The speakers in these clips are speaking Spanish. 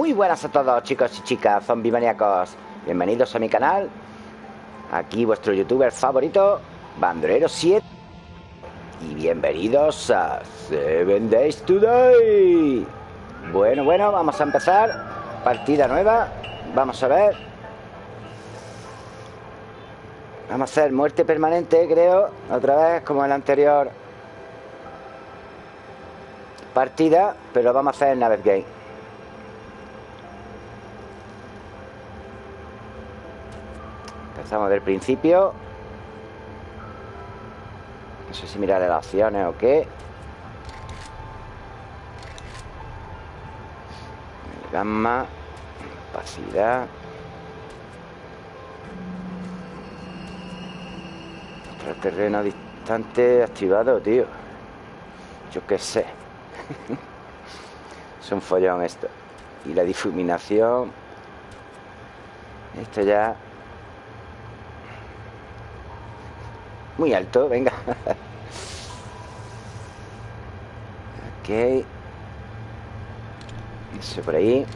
Muy buenas a todos chicos y chicas, zombie maníacos Bienvenidos a mi canal. Aquí vuestro youtuber favorito Bandolero 7 Y bienvenidos a Seven Days Today Bueno, bueno, vamos a empezar. Partida nueva Vamos a ver. Vamos a hacer muerte permanente, creo Otra vez, como en la anterior Partida Pero vamos a hacer en Navet Empezamos del principio. No sé si mirar las opciones o qué. Gamma Capacidad terreno distante activado, tío. Yo qué sé. Es un follón esto. Y la difuminación. Esto ya Muy alto, venga. Ok. Eso por ahí.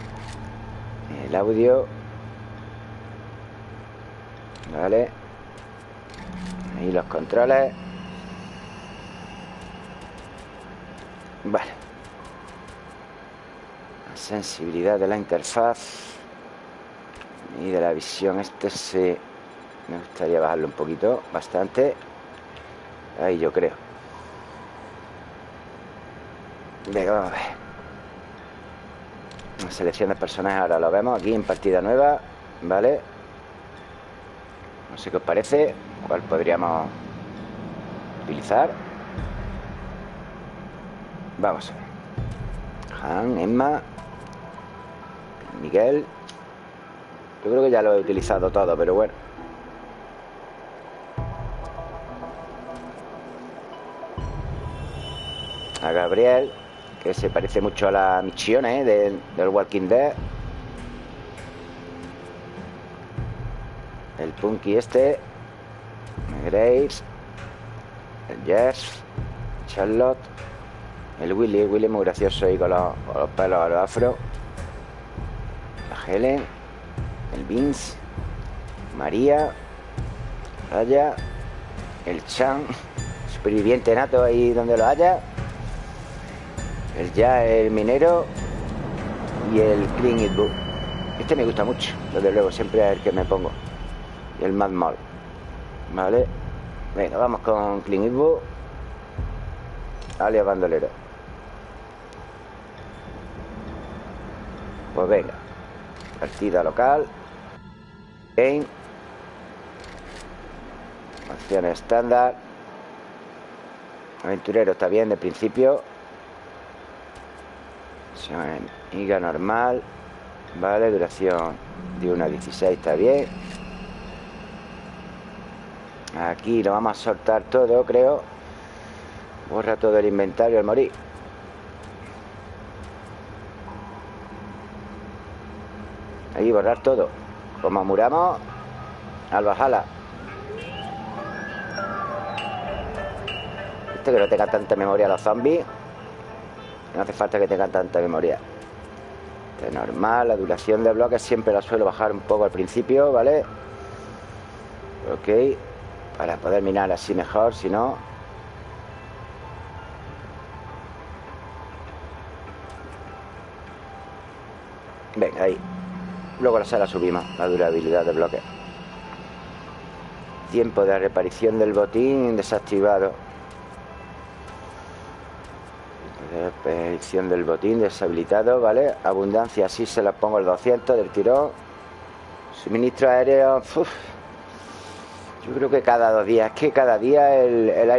El audio. Vale. Ahí los controles. Vale. La sensibilidad de la interfaz Y de la visión. Este se... Me gustaría bajarlo un poquito Bastante Ahí yo creo. Venga, vamos a ver. La selección de personajes ahora lo vemos. Aquí en partida nueva ¿Vale? No sé qué os parece ¿Cuál podríamos utilizar? Vamos Han, Emma Miguel. Yo creo que ya lo he utilizado todo, pero bueno a Gabriel, que se parece mucho a la Michione ¿eh? del, Walking Dead. El Punky este. Graves. El Jeff. Charlotte. El Willy. El Willy muy gracioso ahí con los, con los pelos a los afro. La Helen. El Vince. María. Raya. El Chan. Superviviente nato ahí donde lo haya. El ya, el minero y el Clean It Book. Este me gusta mucho, desde luego, siempre es el que me pongo. Y el Mad Mall. ¿Vale? Venga, vamos con Clean It. Alias bandolero. Pues venga. Partida local. Game. Opciones estándar. Aventurero está bien de principio. Higa normal Vale, duración de 1 a 16 está bien Aquí lo vamos a soltar todo, creo. Borra todo el inventario al morir. Ahí, borrar todo. Como muramos Al bajala Este que no tenga tanta memoria los zombies no hace falta que tenga tanta memoria. Este es normal, la duración de bloques siempre la suelo bajar un poco al principio, ¿vale? Ok Para poder minar así mejor, si no. Venga, ahí. Luego la sala subimos, la durabilidad de bloques Tiempo de reparición del botín desactivado Expedición del botín deshabilitado, ¿vale? Abundancia, sí se la pongo el 200 del tirón. Suministro aéreo, Yo creo que cada dos días, es que cada día el, el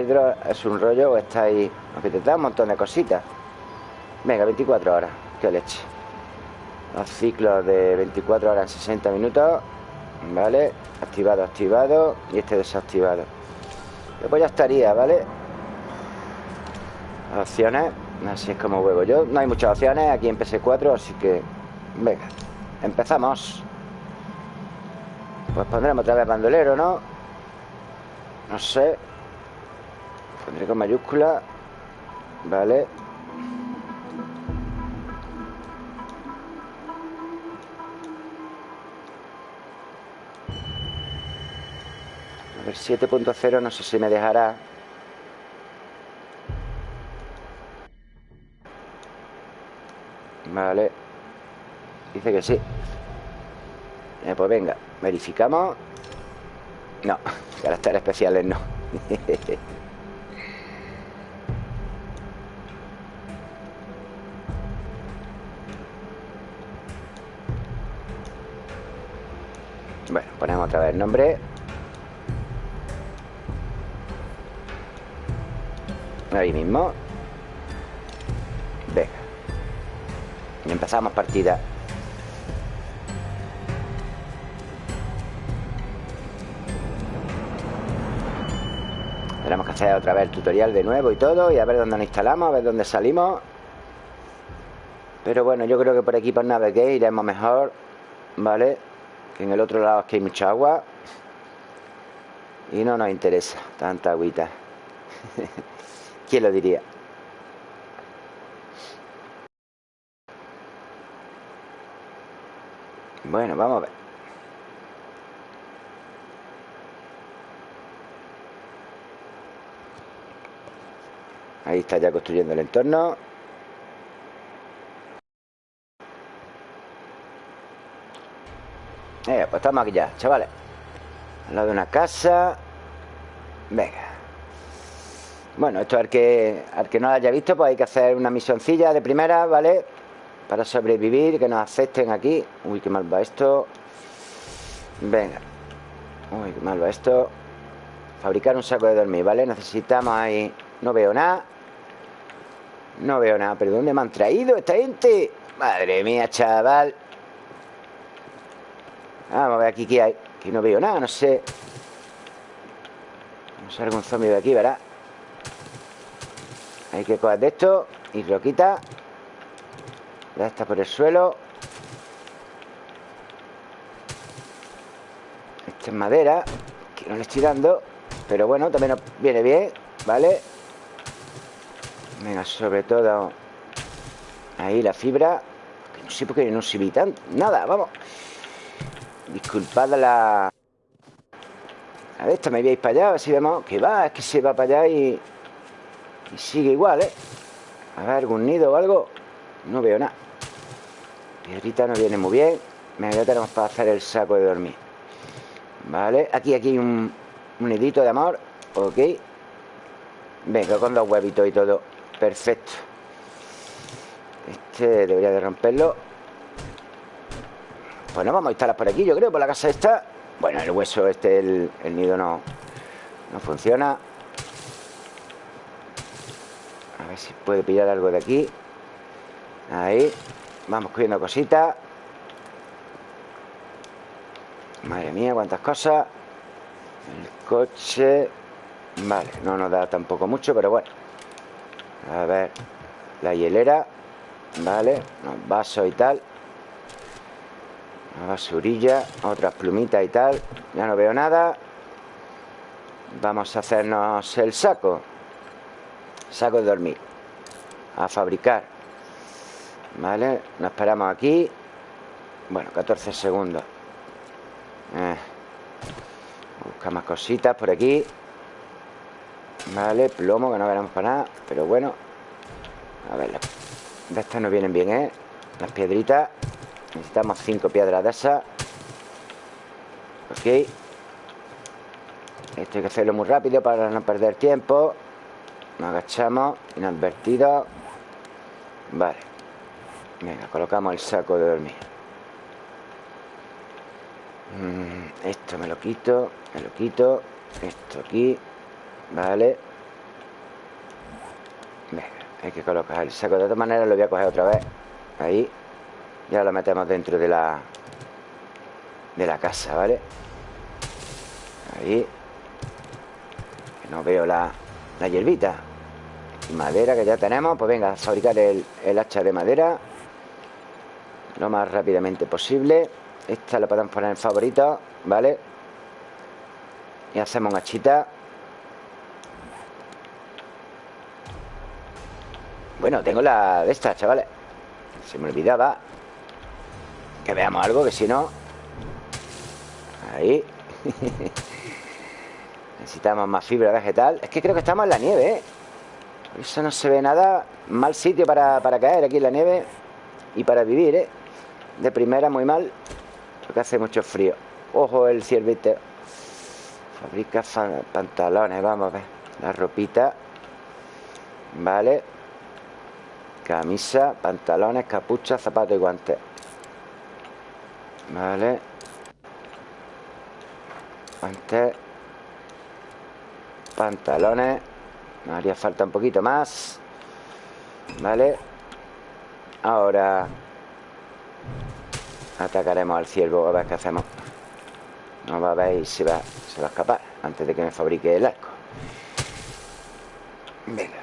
es un rollo o está ahí. Aunque te da un montón de cositas. Venga, 24 horas, qué leche. Los ciclos de 24 horas en 60 minutos, ¿vale? Activado, activado y este desactivado. Después ya estaría, ¿vale? Opciones. Así es como juego yo. No hay muchas opciones aquí en PS4, así que... Venga, empezamos. Pues pondremos otra vez bandolero, ¿no? No sé. Pondré con mayúscula. Vale. A ver, 7.0, no sé si me dejará. Vale. Dice que sí. Eh, Pues venga, verificamos. No, caracteres especiales no. Bueno, ponemos otra vez el nombre. Ahí mismo. Venga y empezamos partida Tenemos que hacer otra vez el tutorial de nuevo y todo Y a ver dónde nos instalamos, a ver dónde salimos Pero bueno, yo creo que por aquí por navegué iremos mejor ¿Vale? Que en el otro lado es que hay mucha agua Y no nos interesa tanta agüita ¿Quién lo diría? Bueno, vamos a ver. Ahí está ya construyendo el entorno. Eh, pues estamos aquí ya, chavales. Al lado de una casa. Venga. Bueno, esto al que, al que no lo haya visto Pues hay que hacer una misioncilla de primera, ¿vale? Para sobrevivir, que nos acepten aquí. Uy, qué mal va esto. Venga. Uy, qué mal va esto. Fabricar un saco de dormir, ¿vale? Necesitamos ahí... No veo nada. No veo nada. ¿Pero dónde me han traído esta gente? Madre mía, chaval. Vamos a ver aquí qué hay. Aquí no veo nada, no sé. No sé algún zombie de aquí, ¿verdad? Hay que coger de esto Y lo quita Ya está por el suelo Esta es madera Que no le estoy dando Pero bueno, también nos viene bien ¿Vale? Venga, sobre todo Ahí la fibra que No sé por qué no vi tanto Nada, vamos Disculpad la... A ver, esto me veis para allá, a ver si vemos que va, es que se va para allá y... Y sigue igual, ¿eh? A ver, algún nido o algo No veo nada Piedrita no viene muy bien. Venga, ya tenemos para hacer el saco de dormir. Vale, aquí, aquí hay un, un nidito de amor. Ok. Venga, con los huevitos y todo. Perfecto. Este debería de romperlo. Pues no vamos a instalar por aquí, yo creo, por la casa esta. Bueno, el hueso este, el, nido no, no funciona. A ver si puede pillar algo de aquí. Ahí Vamos cogiendo cositas. Madre mía, cuántas cosas. El coche. Vale, no nos da tampoco mucho, pero bueno. A ver La hielera. Vale, los vasos y tal. Una basurilla, otras plumitas y tal. Ya no veo nada. Vamos a hacernos el saco. Saco de dormir. A fabricar Vale, nos esperamos aquí. Bueno, 14 segundos. Eh. Busca más cositas por aquí. Vale, plomo que no veremos para nada Pero bueno. A ver, de estas no vienen bien, ¿eh? Las piedritas. Necesitamos cinco piedras de esas. Ok. Esto hay que hacerlo muy rápido para no perder tiempo. Nos agachamos Inadvertido. Vale Venga, colocamos el saco de dormir. Mm, Esto me lo quito Me lo quito. Esto aquí Vale. Venga, hay que colocar el saco. De todas maneras lo voy a coger otra vez. Ahí. Ya lo metemos dentro de la de la casa, ¿vale? Ahí. Que no veo la, la hierbita. Madera que ya tenemos. Pues venga, fabricar el, el hacha de madera lo más rápidamente posible esta la podemos poner en favorito, ¿vale? y hacemos una hachita bueno, tengo la de esta, chavales se me olvidaba que veamos algo, que si no... Ahí. Necesitamos más fibra vegetal Es que creo que estamos en la nieve, ¿eh? eso no se ve nada Mal sitio para, para caer aquí en la nieve Y para vivir, ¿eh? De primera muy mal Porque hace mucho frío. Ojo el ciervito Fabrica pantalones, vamos a ver. La ropita Vale. Camisa, pantalones, capucha, zapatos y guantes. Vale. Guantes. Pantalones. Me haría falta un poquito más. Vale. Ahora Atacaremos al ciervo A ver qué hacemos. No va a ver y se va, se va a escapar Antes de que me fabrique el arco. Venga.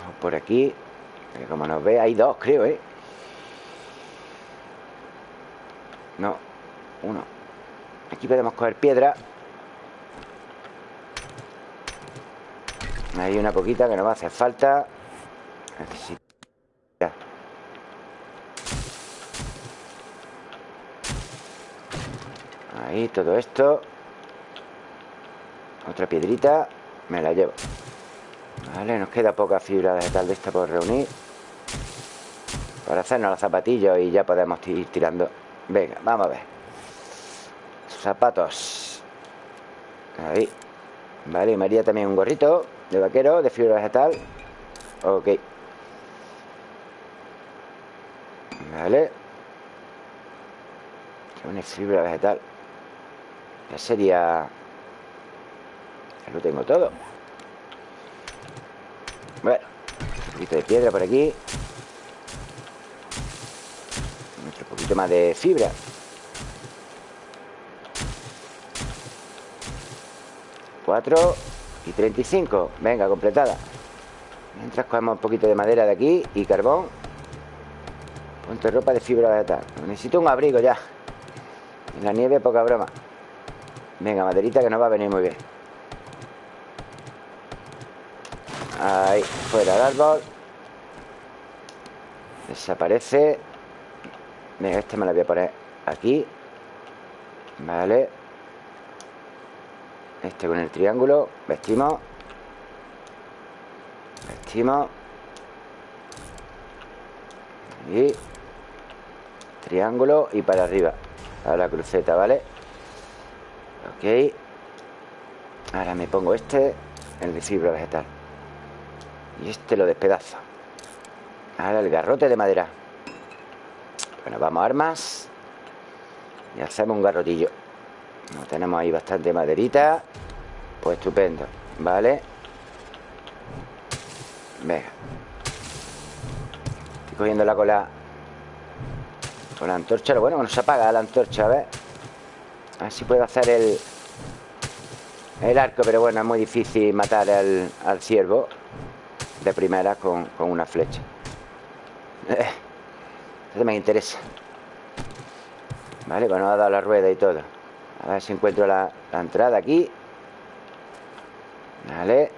Vamos por aquí. Como nos ve, hay dos creo, ¿eh? No, uno. Aquí podemos coger piedra. Hay una poquita que nos va a hacer falta. Necesito Ahí, todo esto. Otra piedrita Me la llevo. Vale, nos queda poca fibra vegetal de esta por reunir. Para hacernos los zapatillos Y ya podemos ir tirando. Venga, vamos a ver. Zapatos. Ahí. Vale, y María también un gorrito De vaquero, de fibra vegetal. Ok. Vale. Una fibra vegetal Ya sería Ya lo tengo todo. Bueno Un poquito de piedra por aquí. Otro poquito más de fibra. 4 y 35 Venga, completada. Mientras cogemos un poquito de madera de aquí Y carbón. Ponte ropa de fibra vegetal Necesito un abrigo ya. En la nieve poca broma Venga, maderita que nos va a venir muy bien. Ahí, fuera el árbol. Desaparece. Venga, este me lo voy a poner aquí. Vale. Este con el triángulo. Vestimos. Vestimos. Y Triángulo y para arriba. A la cruceta, ¿vale? Ok. Ahora me pongo este El de fibra vegetal. Y este lo despedazo. Ahora el garrote de madera. Bueno, vamos a armas Y hacemos un garrotillo. Tenemos ahí bastante maderita. Pues estupendo Vale Venga. Estoy cogiendo la cola Con la antorcha. Lo bueno que no se apaga la antorcha, a ver A ver si puedo hacer el El arco Pero bueno, es muy difícil matar al, al ciervo De primera con, con una flecha. Eso me interesa. Vale, bueno, ha dado la rueda y todo. A ver si encuentro la, entrada aquí. Vale.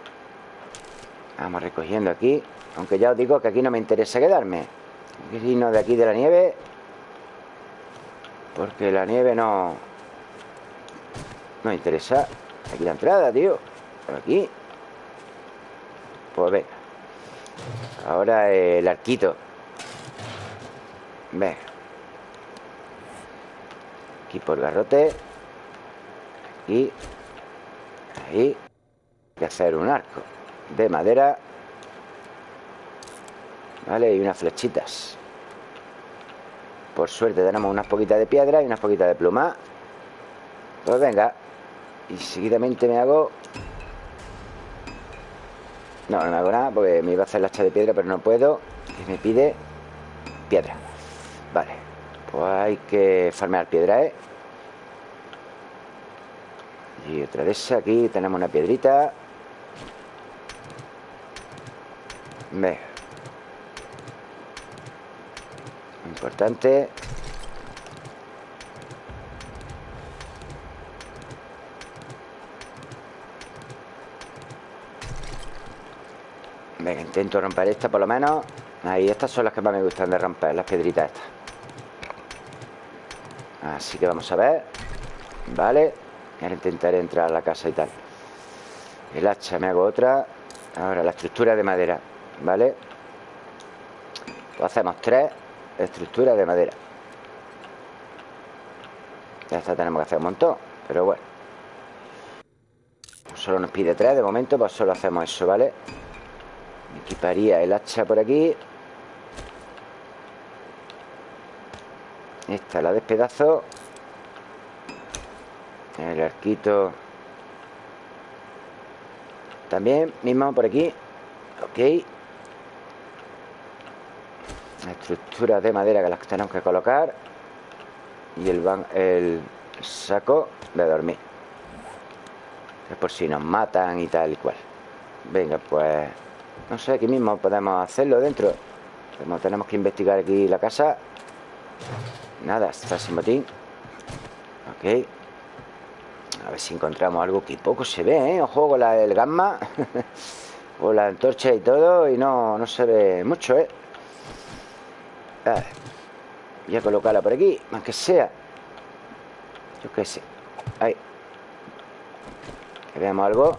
Vamos recogiendo aquí. Aunque ya os digo que aquí no me interesa quedarme. Irnos de aquí de la nieve. Porque la nieve no No me interesa. Aquí la entrada, tío. Por aquí. Pues venga. Ahora el arquito. Venga. Aquí por garrote. Y ahí. Hay que hacer un arco de madera. Vale y unas flechitas. Por suerte tenemos unas poquitas de piedra y unas poquitas de pluma. Pues venga y seguidamente me hago no, no me hago nada porque me iba a hacer la hacha de piedra pero no puedo y me pide piedra. Vale pues hay que farmear piedra, ¿eh? Y otra de esa aquí tenemos una piedrita. Ve. Importante Venga, intento romper esta por lo menos. Ahí, estas son las que más me gustan de romper Las piedritas estas. Así que vamos a ver. Vale. Ahora intentaré entrar a la casa y tal. El hacha, me hago otra. Ahora la estructura de madera ¿Vale? Pues hacemos tres estructuras de madera. Ya está, tenemos que hacer un montón Pero bueno. Solo nos pide tres de momento Pues solo hacemos eso, ¿vale? Equiparía el hacha por aquí. Esta la despedazo. El arquito. También, mismo por aquí. Ok. La estructura de madera que las tenemos que colocar. Y el, el saco de dormir. Es por si nos matan y tal y cual. Venga, pues No sé, aquí mismo podemos hacerlo dentro. Tenemos que investigar aquí la casa. Nada, está sin botín. Ok. A ver si encontramos algo que poco se ve, ¿eh? Ojo con la, el gamma. O la antorcha y todo Y no, no se ve mucho, ¿eh? A ver. Voy a colocarla por aquí Más que sea. Yo qué sé. Ahí. Que veamos algo.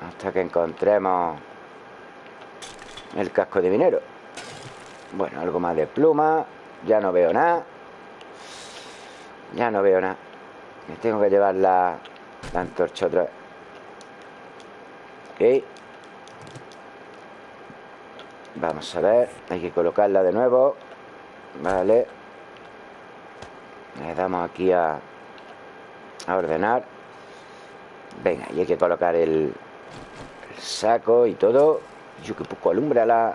Hasta que encontremos El casco de minero. Bueno, algo más de pluma Ya no veo nada. Ya no veo nada. Me tengo que llevar la, la antorcha otra vez. Ok. Vamos a ver Hay que colocarla de nuevo. Vale. Le damos aquí a A ordenar. Venga, y hay que colocar el, el saco y todo Yo que poco alumbra la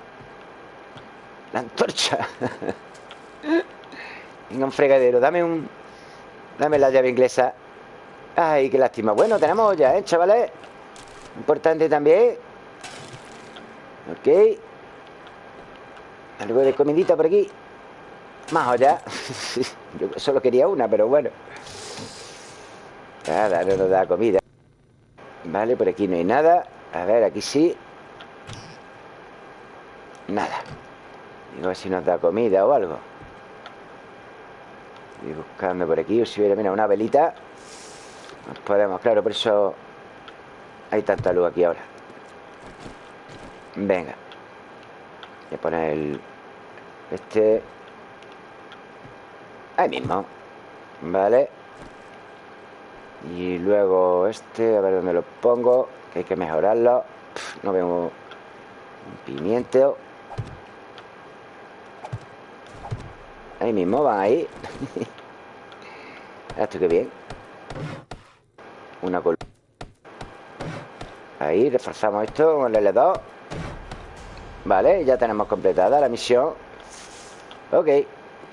La antorcha. Venga, un fregadero Dame un, Dame la llave inglesa. Ay, qué lástima. Bueno, tenemos ya, ¿eh, chavales? Importante también. Ok. Algo de comidita por aquí. Más olla Yo solo quería una, pero bueno. Nada, no nos da comida. Vale, por aquí no hay nada. A ver, aquí sí Nada Digo a ver si nos da comida o algo y buscando por aquí. O si hubiera, mira, una velita. Nos podemos, claro, por eso hay tanta luz aquí ahora. Venga. Voy a poner el... Este... Ahí mismo. Vale. Y luego este, a ver dónde lo pongo. Que hay que mejorarlo. no veo un pimiento. Ahí mismo, van ahí. Esto que bien. Una col Ahí, reforzamos esto con el L2. Vale, ya tenemos completada la misión. Ok.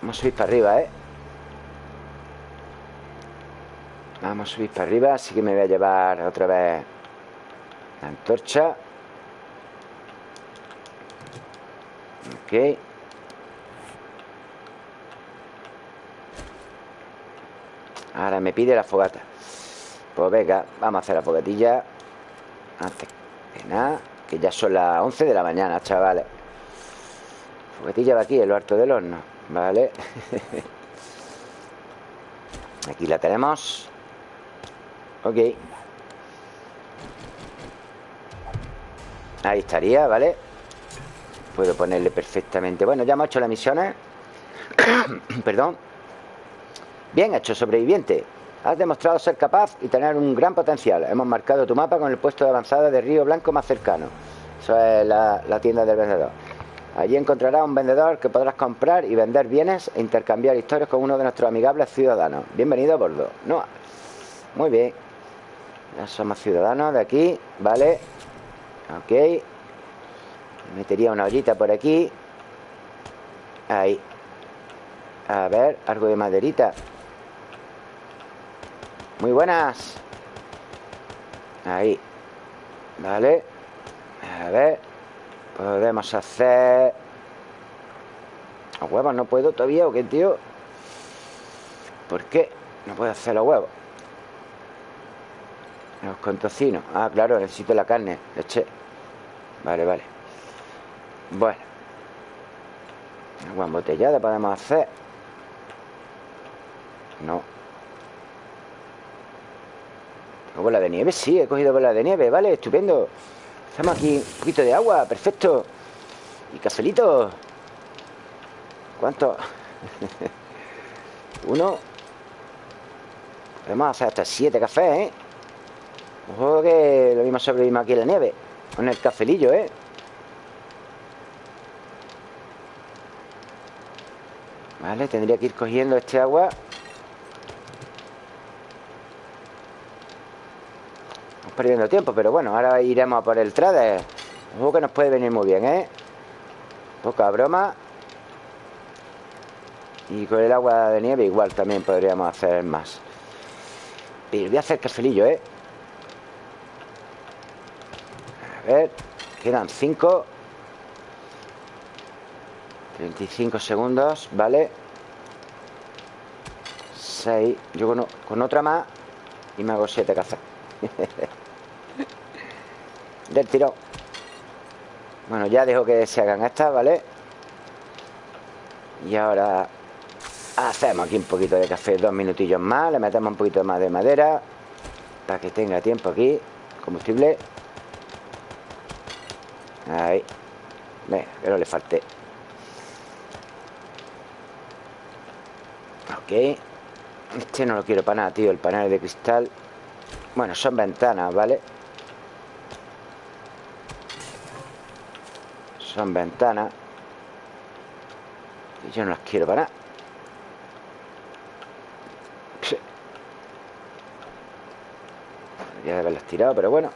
Vamos a subir para arriba, ¿eh? Vamos a subir para arriba. Así que me voy a llevar otra vez la antorcha. Ok. Ahora me pide la fogata. Pues venga, vamos a hacer la fogatilla. Antes que nada Que ya son las 11 de la mañana, chavales. Fogatilla va aquí, en lo alto del horno Vale Aquí la tenemos. Ok. Ahí estaría, ¿vale? Puedo ponerle perfectamente. Bueno, ya hemos hecho las misiones. Perdón Bien hecho, sobreviviente. Has demostrado ser capaz y tener un gran potencial. Hemos marcado tu mapa con el puesto de avanzada de Río Blanco más cercano. Eso es la, tienda del vendedor. Allí encontrarás un vendedor que podrás comprar y vender bienes e intercambiar historias con uno de nuestros amigables ciudadanos. Bienvenido a bordo. No. Muy bien. Ya somos ciudadanos de aquí, ¿vale? Ok. Metería una ollita por aquí. Ahí. A ver, algo de maderita. Muy buenas. Ahí. Vale. A ver. Podemos hacer. Los huevos no puedo todavía ¿O qué, tío? ¿Por qué? No puedo hacer los huevos Los con tocino Ah, claro, necesito la carne Leche. Vale, vale. Bueno. Agua embotellada podemos hacer Bola de nieve, sí, he cogido bola de nieve, vale, estupendo Estamos aquí, un poquito de agua, perfecto Y cafelito ¿Cuánto? Uno Podemos hacer hasta siete cafés, ¿eh? Ojo que lo mismo sobrevivimos aquí en la nieve Con el cafelillo, ¿eh? Vale, tendría que ir cogiendo este agua perdiendo tiempo, pero bueno Ahora iremos a por el trader Ojo que nos puede venir muy bien, ¿eh? Poca broma Y con el agua de nieve igual también podríamos hacer más Y voy a hacer cafelillo, ¿eh? A ver Quedan 5 35 segundos, ¿vale? 6 Yo con, otra más Y me hago 7 cafés Del tirón. Bueno, ya dejo que se hagan estas, ¿vale? Y ahora Hacemos aquí un poquito de café Dos minutillos más Le metemos un poquito más de madera Para que tenga tiempo aquí Combustible. Ahí. Venga, que no le falte. Ok. Este no lo quiero para nada, tío El panel de cristal. Bueno, son ventanas, ¿vale? Son ventanas. Y yo no las quiero para nada. De haberlas tirado, pero bueno.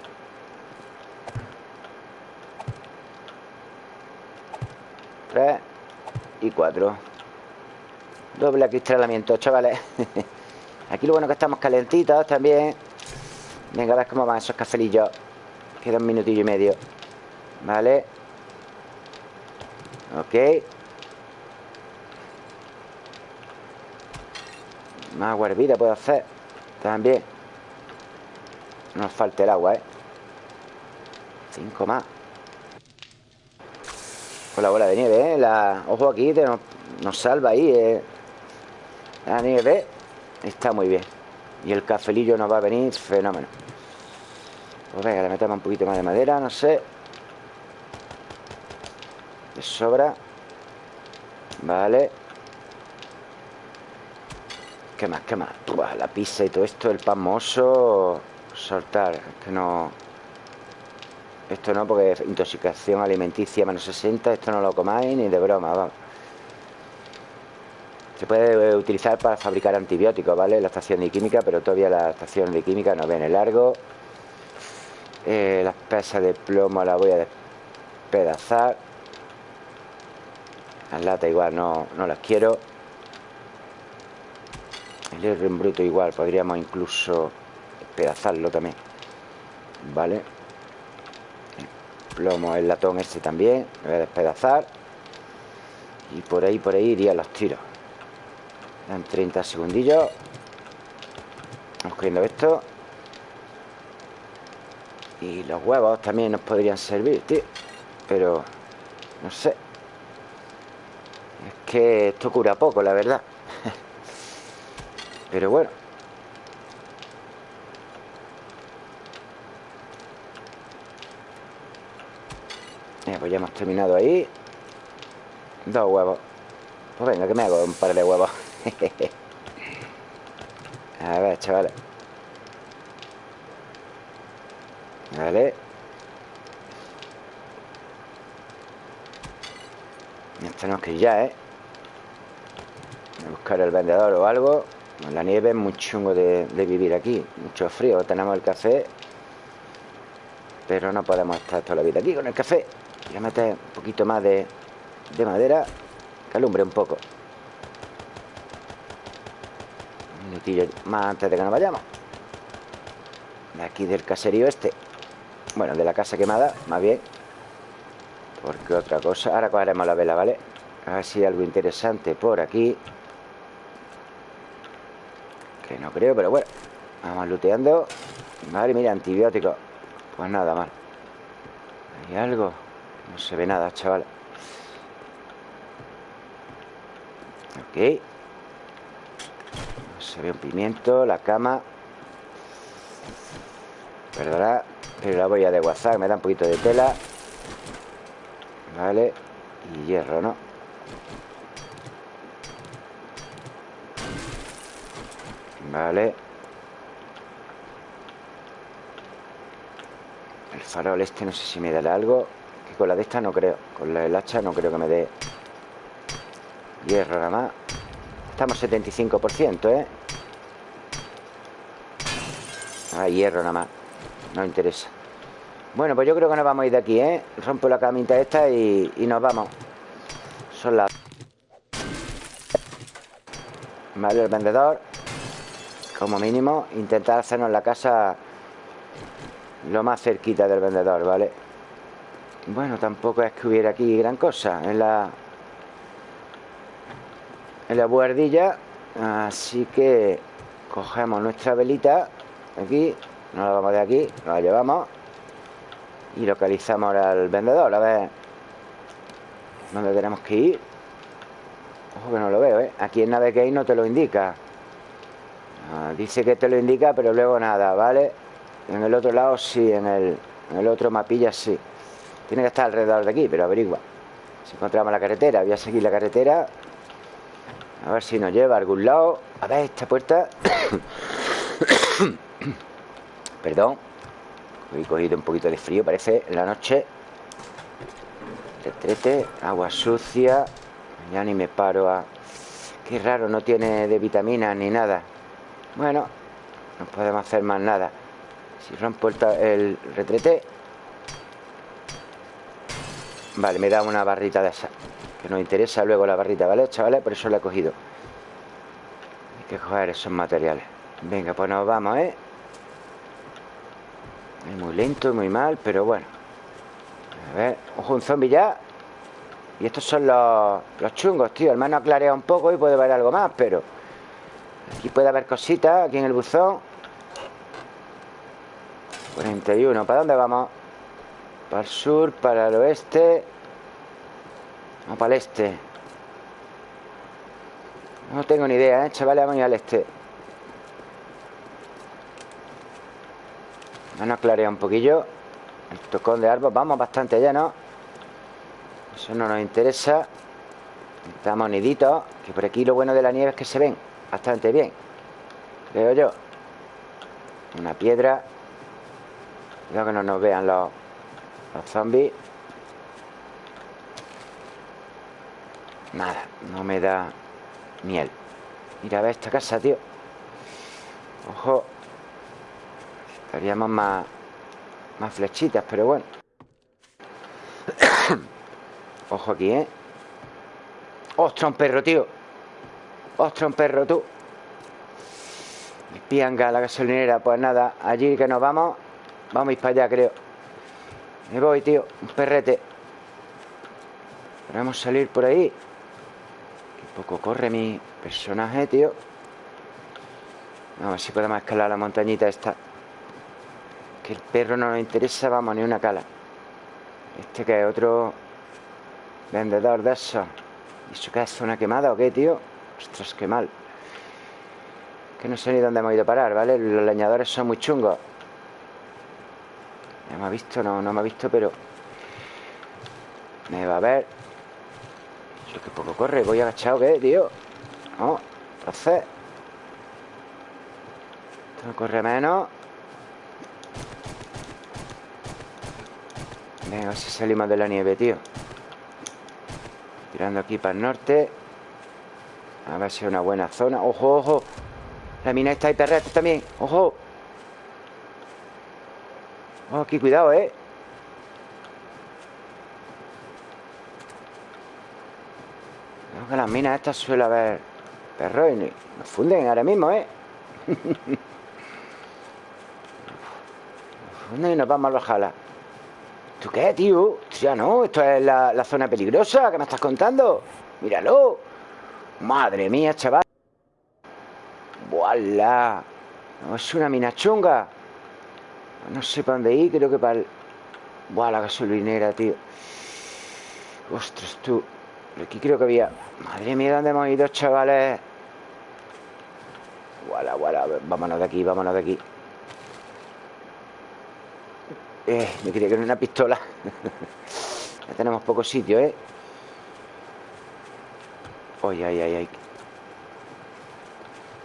Tres Y cuatro. Doble acristalamiento, chavales. Aquí lo bueno que estamos calentitos también. Venga, a ver cómo van esos cafelillos. Queda un minutillo y medio. Vale Ok Más agua hervida puedo hacer También No nos falte el agua, ¿eh? Cinco más Con la bola de nieve, ¿eh? La... Ojo aquí, nos, nos salva ahí, ¿eh? La nieve está muy bien Y el cafelillo nos va a venir fenómeno Pues venga, le metemos un poquito más de madera, no sé De sobra Vale ¿Qué más? ¿Qué más? la pizza y todo esto, el pan mozo Soltar, que no Esto no, porque es intoxicación alimenticia menos 60 Esto no lo comáis ni de broma, vamos se puede utilizar para fabricar antibióticos, ¿vale? La estación de química, pero todavía la estación de química no viene largo. Eh, las pesas de plomo las voy a despedazar. Las latas igual no, no las quiero. El hierro en bruto igual, podríamos incluso despedazarlo también. ¿Vale? El plomo, el latón este también, lo voy a despedazar. Y por ahí, por ahí iría los tiros. En 30 segundillos Vamos cogiendo esto Y los huevos también nos podrían servir, tío Pero No sé Es que esto cura poco, la verdad. Pero bueno. Pues ya hemos terminado ahí. Dos huevos. Pues venga, que me hago un par de huevos. A ver, chavales. Vale Tenemos que ir ya, ¿eh? A buscar el vendedor o algo. La nieve es muy chungo de, vivir aquí. Mucho frío, tenemos el café. Pero no podemos estar toda la vida aquí con el café. Voy a meter un poquito más de, de madera. Que alumbre un poco. Más antes de que nos vayamos. De aquí del caserío este. Bueno, de la casa quemada, más bien Porque otra cosa Ahora cogeremos la vela, ¿vale? A ver si hay algo interesante por aquí Que no creo, pero bueno Vamos looteando Vale, mira, antibióticos Pues nada mal ¿Hay algo? No se ve nada, chaval Ok se ve un pimiento, la cama Perdona, pero la voy a desguazar. Me da un poquito de tela. Vale. Y hierro, ¿no? Vale. El farol este no sé si me da algo. Que con la de esta no creo. Con la del hacha no creo que me dé hierro nada más. Estamos 75%, ¿eh? Ah, hierro nada más. No interesa. Bueno, pues yo creo que nos vamos a ir de aquí, ¿eh? Rompo la camita esta y, nos vamos. Son las... Vale, el vendedor. Como mínimo, intentar hacernos la casa lo más cerquita del vendedor, ¿vale? Bueno, tampoco es que hubiera aquí gran cosa en la en la buhardilla así que cogemos nuestra velita aquí, nos la vamos de aquí, nos la llevamos y localizamos al vendedor, a ver dónde tenemos que ir. Ojo que no lo veo, ¿eh? Aquí en Navegate no te lo indica. Ah, dice que te lo indica, pero luego nada, ¿vale? En el otro lado sí, en el, en el otro mapilla sí. Tiene que estar alrededor de aquí, pero averigua. Si encontramos la carretera, voy a seguir la carretera. A ver si nos lleva a algún lado. A ver, esta puerta. Perdón. He cogido un poquito de frío, parece, en la noche. Retrete, agua sucia. Ya ni me paro a... Qué raro, no tiene de vitaminas ni nada. Bueno, no podemos hacer más nada. Si rompo el, el retrete... Vale, me da una barrita de esa. Que nos interesa luego la barrita, ¿vale, chavales? Por eso la he cogido. Hay que coger esos materiales. Venga, pues nos vamos, ¿eh? Muy lento y muy mal, pero bueno. A ver, ojo, un zombie ya. Y estos son los, los chungos, tío. El mano ha clareado un poco y puede ver algo más, pero... Aquí puede haber cositas, aquí en el buzón. 41. ¿Para dónde vamos? Para el sur, para el oeste. O para el este. No tengo ni idea, ¿eh? Chavales, vamos a ir al este. Vamos a clarear un poquillo. El tocón de árbol. Vamos bastante allá, ¿no? Eso no nos interesa. Estamos niditos. Que por aquí lo bueno de la nieve es que se ven bastante bien. Creo yo. Una piedra. Cuidado que no nos vean los, los zombies. Nada, no me da miel. Mira, a ver esta casa, tío. Ojo. Estaríamos más, más flechitas, pero bueno. Ojo aquí, ¿eh? ¡Ostras, un perro, tío! ¡Ostras, un perro, tú! Pianga, la gasolinera. Pues nada, allí que nos vamos. Vamos a ir para allá, creo. Me voy, tío. Un perrete. Vamos a salir por ahí. Qué poco corre mi personaje, tío. Vamos a ver si podemos escalar la montañita esta. Que el perro no nos interesa, vamos, ni una cala. Este que es otro vendedor de eso. ¿Y eso qué es zona quemada o qué, tío? Ostras, qué mal. Que no sé ni dónde hemos ido a parar, ¿vale? Los leñadores son muy chungos. ¿Me ha visto? No, no me ha visto, pero... Me va a ver. Yo que poco corre. Voy agachado, ¿qué, tío? No, entonces... Esto corre menos. Venga, a ver si salimos de la nieve, tío. Tirando aquí para el norte. A ver si es una buena zona. ¡Ojo, ojo! La mina está ahí perrete también. ¡Ojo! Oh, aquí, cuidado, ¿eh? Creo que las minas estas suele haber perros y nos funden ahora mismo, ¿eh? nos funden y nos vamos a los. ¿Tú qué, tío? Ya no, esto es la, zona peligrosa que me estás contando. Míralo. Madre mía, chaval. ¡Voilà! No, es una mina chunga. No sé para dónde ir, creo que para el... Buah, gasolinera, tío. Ostras, tú. Aquí creo que había... Madre mía, ¿dónde hemos ido, chavales? Voilà, voilà. Vámonos de aquí, vámonos de aquí. Eh, me quería que era una pistola. ya tenemos poco sitio, ¿eh? Ay, ay, ay, ay.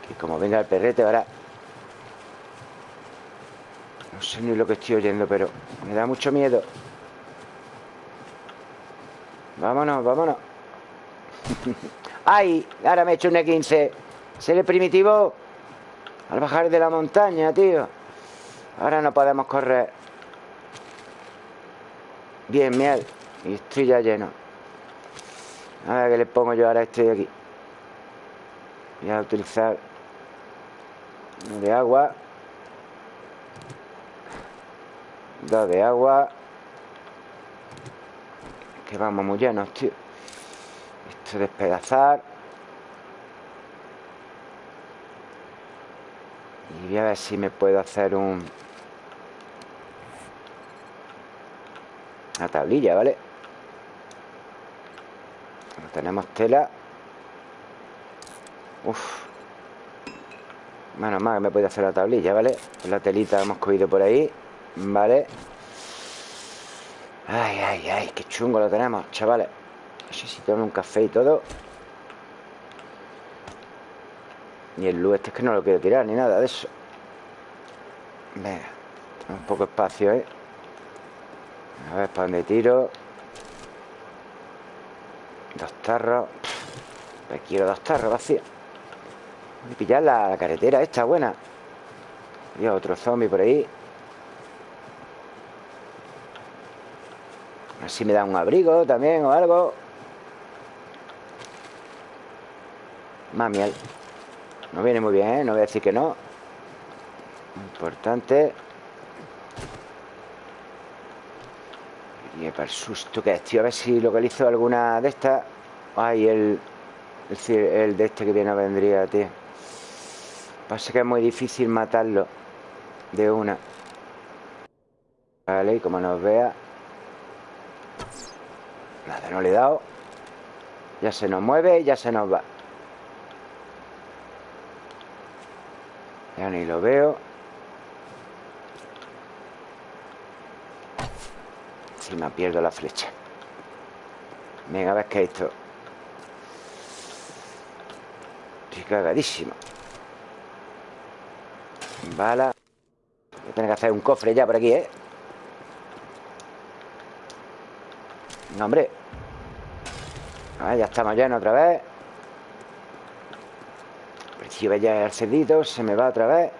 Que como venga el perrete ahora... No sé ni lo que estoy oyendo, pero me da mucho miedo. Vámonos, vámonos. ¡Ay! Ahora me he hecho un E15. ¿Se el primitivo? Al bajar de la montaña, tío. Ahora no podemos correr. Bien, miel. Y estoy ya lleno. A ver qué le pongo yo ahora estoy aquí. Voy a utilizar uno de agua. Dos de agua. Que vamos muy llenos, tío. Esto despedazar. Y voy a ver si me puedo hacer un... Una tablilla, ¿vale? No tenemos tela. Uf. Menos mal que me puedo hacer la tablilla, ¿vale? La telita hemos cogido por ahí. Vale. Ay, ay, ay, qué chungo lo tenemos, chavales. Necesitamos un café y todo. Y el luz este es que no lo quiero tirar ni nada de eso. Venga, un poco espacio, ¿eh? A ver, ¿para dónde tiro? Dos tarros. Me quiero dos tarros vacíos. Voy a pillar la, carretera esta buena. Y otro zombie por ahí. A ver si me da un abrigo también o algo. Más miel. No viene muy bien, ¿eh? No voy a decir que no. Importante. Y para el susto que es, tío. A ver si localizo alguna de estas. Ay, el, el, el de este que viene vendría, tío. Pasa que es muy difícil matarlo de una. Vale, y como nos vea. Nada, no le he dado. Ya se nos mueve ya se nos va. Ya ni lo veo. Me pierdo la flecha. Venga, a ver qué es esto. Estoy cagadísimo. Bala. Voy a tener que hacer un cofre ya por aquí, ¿eh? No, hombre. A ver, ya estamos llenos otra vez. Recibe ya el cerdito, se me va otra vez.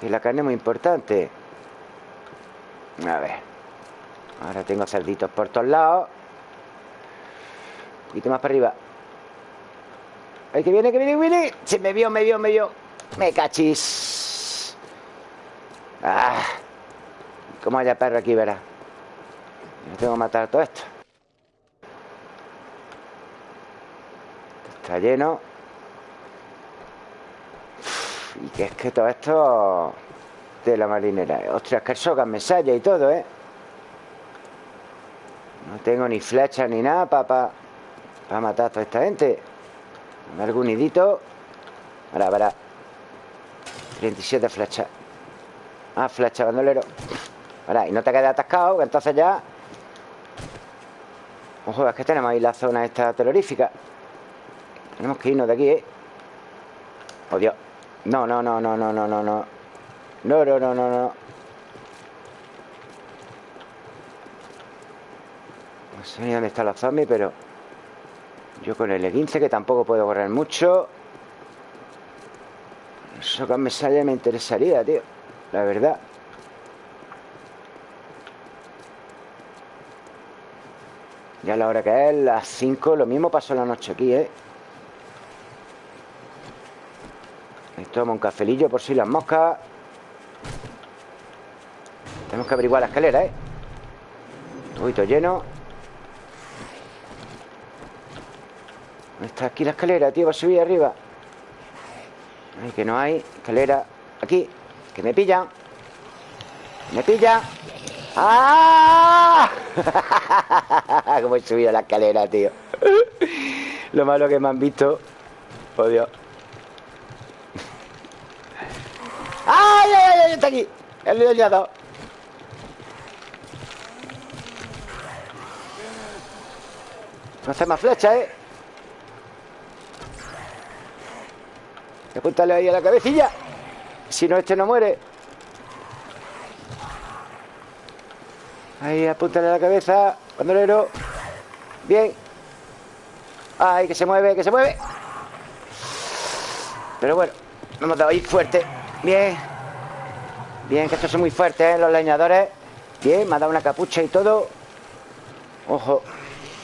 Que la carne es muy importante. A ver. Ahora tengo cerditos por todos lados. Un poquito más para arriba. ¡Ay, que viene, que viene, que viene! Se me vio, me vio, me vio. Me cachis. Ah. Como haya perro aquí, verá. Yo tengo que matar todo esto. Está lleno. Y que es que todo esto de la marinera. Ostras, que el me salla y todo, ¿eh? No tengo ni flecha ni nada para matar a toda esta gente. algún nidito. Para. 37 flechas. Ah, flecha, bandolero. Para, y no te quedes atascado, que entonces ya... Ojo, es que tenemos ahí la zona esta terrorífica. Tenemos que irnos de aquí, ¿eh? Oh, Dios. No, no, no, no, no, no, no. No, no, no, no, no. No sé dónde está la zombie, pero... Yo con el E15, que tampoco puedo correr mucho... Eso que me sale me interesaría, tío. La verdad. Ya la hora que es, las 5, lo mismo pasó la noche aquí, ¿eh? Me tomo un cafelillo por si las moscas. Tenemos que averiguar la escalera, ¿eh? Tubito lleno. ¿Dónde está aquí la escalera, tío? Va a subir arriba Ay, que no hay escalera Aquí, que me pillan Me pillan ¡Ah! Cómo he subido la escalera, tío Lo malo que me han visto Oh, Dios ¡Ay, ay, ay! Está aquí El liado No hace más flecha, ¿eh? Apúntale ahí a la cabecilla. Si no, este no muere. Ahí, apúntale a la cabeza. Bandolero. Bien. Ay, que se mueve, que se mueve. Pero bueno, nos hemos dado ahí fuerte. Bien. Bien, que estos son muy fuertes, ¿eh? Los leñadores. Bien, me ha dado una capucha y todo. Ojo.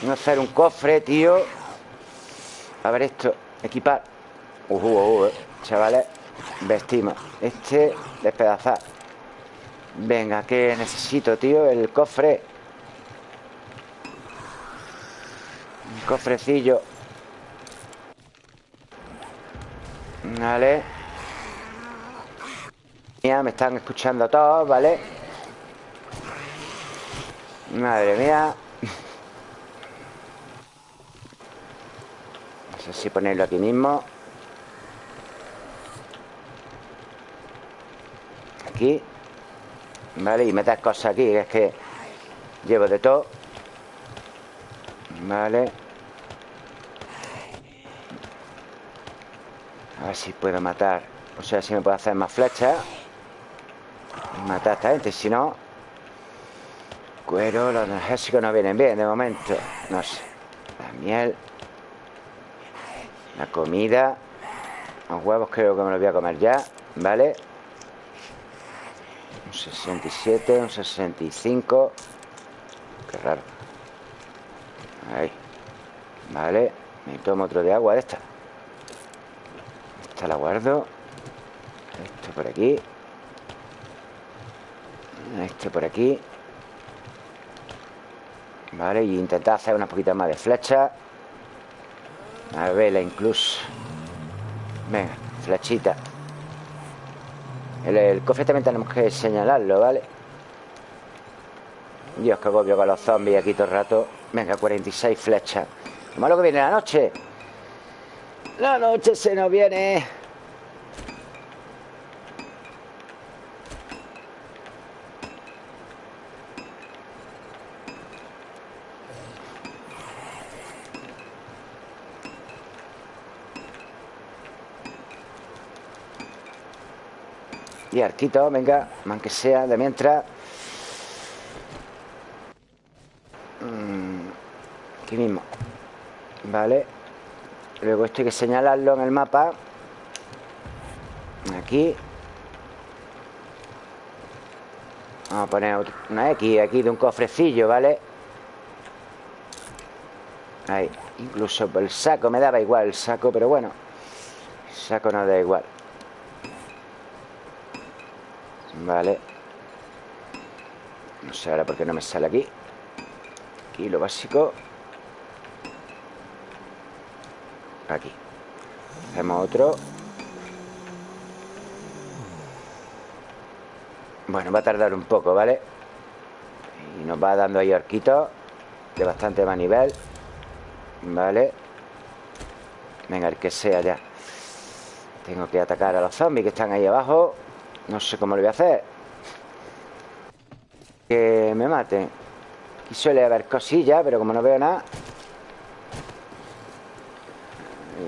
A hacer un cofre, tío. A ver esto. Equipar. Uh, uh, uh, chavales. Vestimos. Este, despedazar. Venga, ¿qué necesito, tío? El cofre. Un cofrecillo. Vale. Mía, me están escuchando todos, ¿vale? Madre mía. No sé si ponerlo aquí mismo. Aquí. Vale, y meter cosas aquí, es que llevo de todo. Vale. A ver si puedo matar. O sea, si me puedo hacer más flechas. Matar a esta gente, si no... Cuero, los energéticos no vienen bien de momento. No sé. La miel. La comida. Los huevos creo que me los voy a comer ya. ¿Vale? Un 67, un 65. Qué raro. Ahí. Vale. Me tomo otro de agua de esta. Esta la guardo. Esto por aquí. Este por aquí. Vale, y intentar hacer unas poquitas más de flecha. A vela incluso. Venga, flechita. El, el, cofre también tenemos que señalarlo, ¿vale? Dios, qué agobio con los zombies aquí todo el rato. Venga, 46 flechas. Lo malo que viene la noche. La noche se nos viene. Y arquito, venga, aunque sea de mientras. Aquí mismo. Vale. Luego esto hay que señalarlo en el mapa. Aquí. Vamos a poner una X aquí de un cofrecillo, ¿vale? Ahí. Incluso el saco me daba igual el saco, pero bueno. Saco no da igual. Vale. No sé ahora por qué no me sale aquí. Aquí lo básico. Aquí. Hacemos otro. Bueno, va a tardar un poco, ¿vale? Y nos va dando ahí arquitos De bastante más nivel. Vale Venga, el que sea ya. Tengo que atacar a los zombies que están ahí abajo no sé cómo lo voy a hacer. Que me maten. Aquí suele haber cosillas, pero como no veo nada...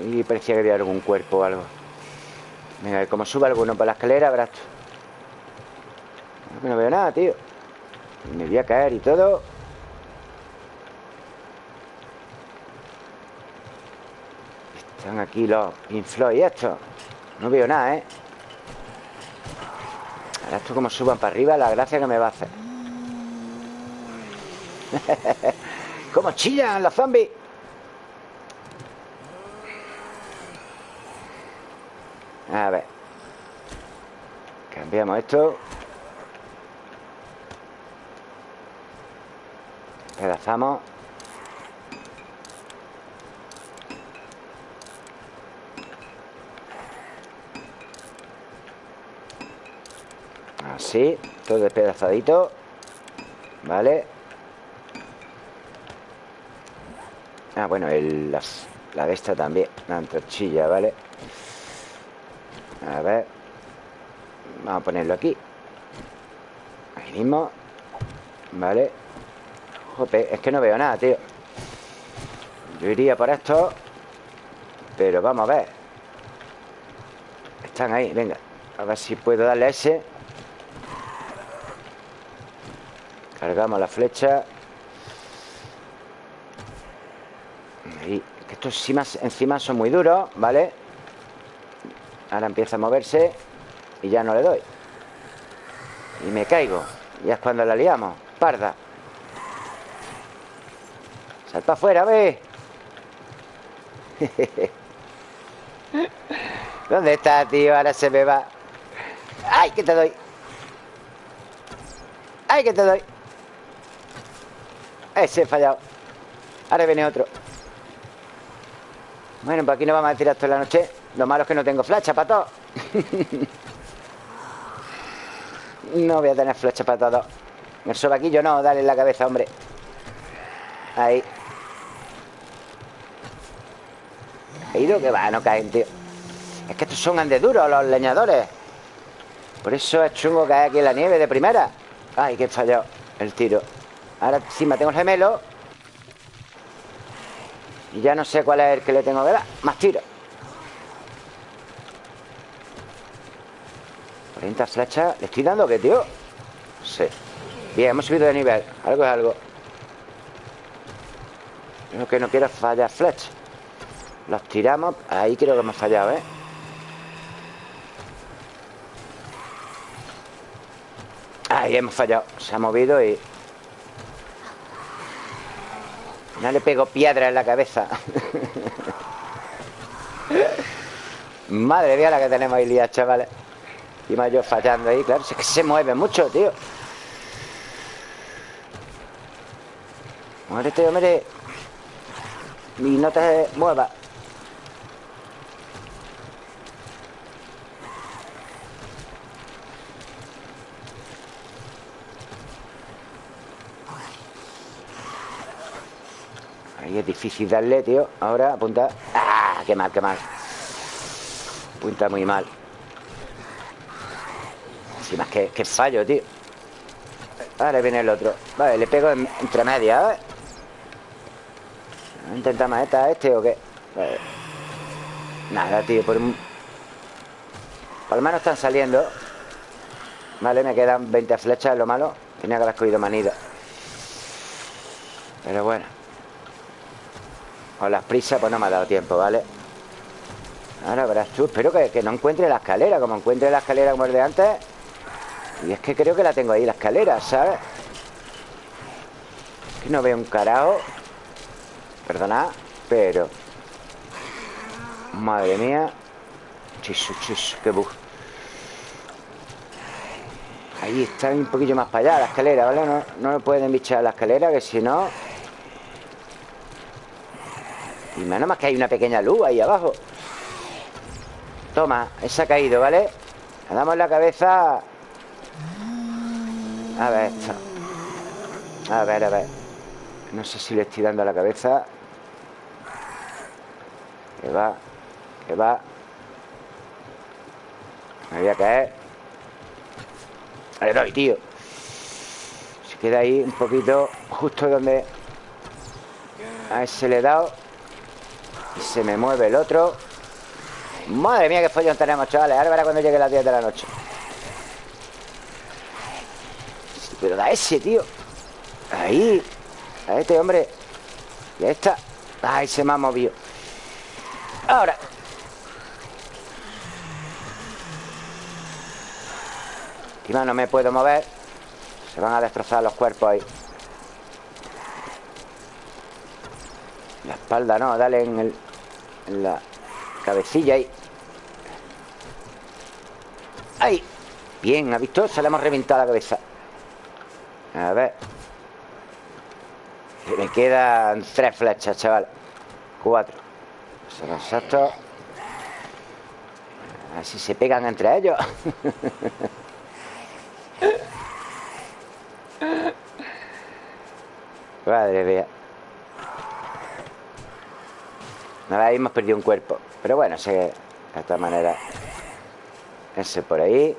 Y parecía que había algún cuerpo o algo. Venga, como suba alguno por la escalera, tú. No veo nada, tío. Me voy a caer y todo. Están aquí los inflow y esto. No veo nada, ¿eh? Ahora esto como suban para arriba, la gracia que me va a hacer. ¡Cómo chillan los zombies! A ver. Cambiamos esto. Pedazamos. Así, todo despedazadito. Vale. Ah, bueno, el, la de esta también La antorchilla, ¿vale? A ver. Vamos a ponerlo aquí. Ahí mismo. Vale. Jope, es que no veo nada, tío. Yo iría por esto Pero vamos a ver. Están ahí, venga. A ver si puedo darle ese Cargamos la flecha Ahí. Estos encima, encima son muy duros, ¿vale? Ahora empieza a moverse Y ya no le doy Y me caigo Ya es cuando la liamos Parda Sal para afuera, ve ¿Dónde está, tío? Ahora se me va ¡Ay, que te doy! ¡Ay, que te doy! Ese he fallado. Ahora viene otro. Bueno, pues aquí nos vamos a tirar toda la noche. Lo malo es que no tengo flecha para todo. No voy a tener flecha para todo. El sobaquillo no, dale en la cabeza, hombre. Ahí. Ido que va, no caen, tío. Es que estos son andeduros los leñadores. Por eso es chungo caer aquí en la nieve de primera. Ay, que he fallado el tiro Ahora encima tengo el gemelo. Y ya no sé cuál es el que le tengo que Más tiro. 40 flechas. ¿Le estoy dando qué, tío? Sí. Bien, hemos subido de nivel. Algo es algo. Lo que no quiero fallar flechas. Los tiramos. Ahí creo que hemos fallado, ¿eh? Ahí hemos fallado. Se ha movido y... No le pego piedra en la cabeza. Madre mía la que tenemos ahí lía, chavales. Y más yo fallando ahí, claro Es que se mueve mucho, tío. Muérete, hombre Y no te muevas es difícil darle, tío. Ahora apunta. ¡Ah! ¡Qué mal, qué mal! Apunta muy mal. Encima es que, fallo, tío. Ahora viene el otro. Vale, le pego entre medias ¿eh? ¿Intenta maeta este o qué? Nada, tío Por, por lo menos están saliendo. Vale, me quedan 20 flechas, es lo malo. Tenía que haber cogido manida Pero bueno con las prisas pues no me ha dado tiempo, ¿vale? Ahora verás tú Espero que, no encuentre la escalera Como encuentre la escalera como el de antes Y es que creo que la tengo ahí, la escalera, ¿sabes? que no veo un carajo Perdona Pero Madre mía Chisu, chisu, qué bug Ahí está un poquillo más para allá la escalera, ¿vale? No, no lo pueden bichar la escalera Que si no y menos más que hay una pequeña luz ahí abajo. Toma, esa ha caído, ¿vale? Le damos la cabeza. A ver esto. A ver, a ver. No sé si le estoy dando la cabeza. Que va Que va. Me voy a caer. Le doy, tío. Se queda ahí un poquito Justo donde A ese le he dado se me mueve el otro. Madre mía, qué follón tenemos, chavales. Ahora verá cuando llegue las 10 de la noche. Pero da ese, tío. Ahí. A este, hombre. Y a esta Ay, se me ha movido. Ahora. Encima no me puedo mover. Se van a destrozar los cuerpos ahí. La espalda no, dale en el la cabecilla ahí. ¡Ahí! Bien, ¿ha visto? Se le hemos reventado la cabeza. A ver. Me quedan tres flechas, chaval. Cuatro. Son exactos. Así se pegan entre ellos. Madre mía. Ahí hemos perdido un cuerpo. Pero bueno, sé de esta manera Ese por ahí.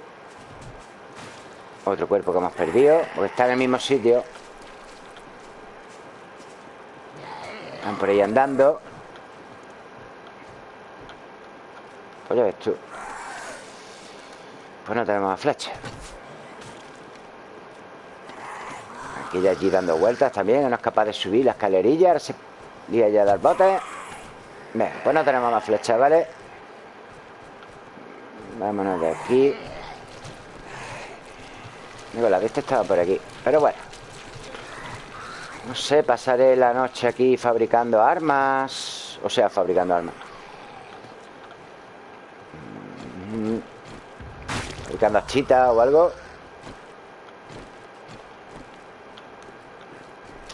Otro cuerpo que hemos perdido Porque está en el mismo sitio. Están por ahí andando. Pues ya ves tú. Pues no tenemos más flechas Aquí ya allí dando vueltas también No es capaz de subir la escalerilla Ahora se lía ya a dar botes Bien, pues no tenemos más flechas, ¿vale? Vámonos de aquí. Digo, la vista estaba por aquí Pero bueno. No sé, pasaré la noche aquí fabricando armas O sea, fabricando armas. Mm, Fabricando achitas o algo.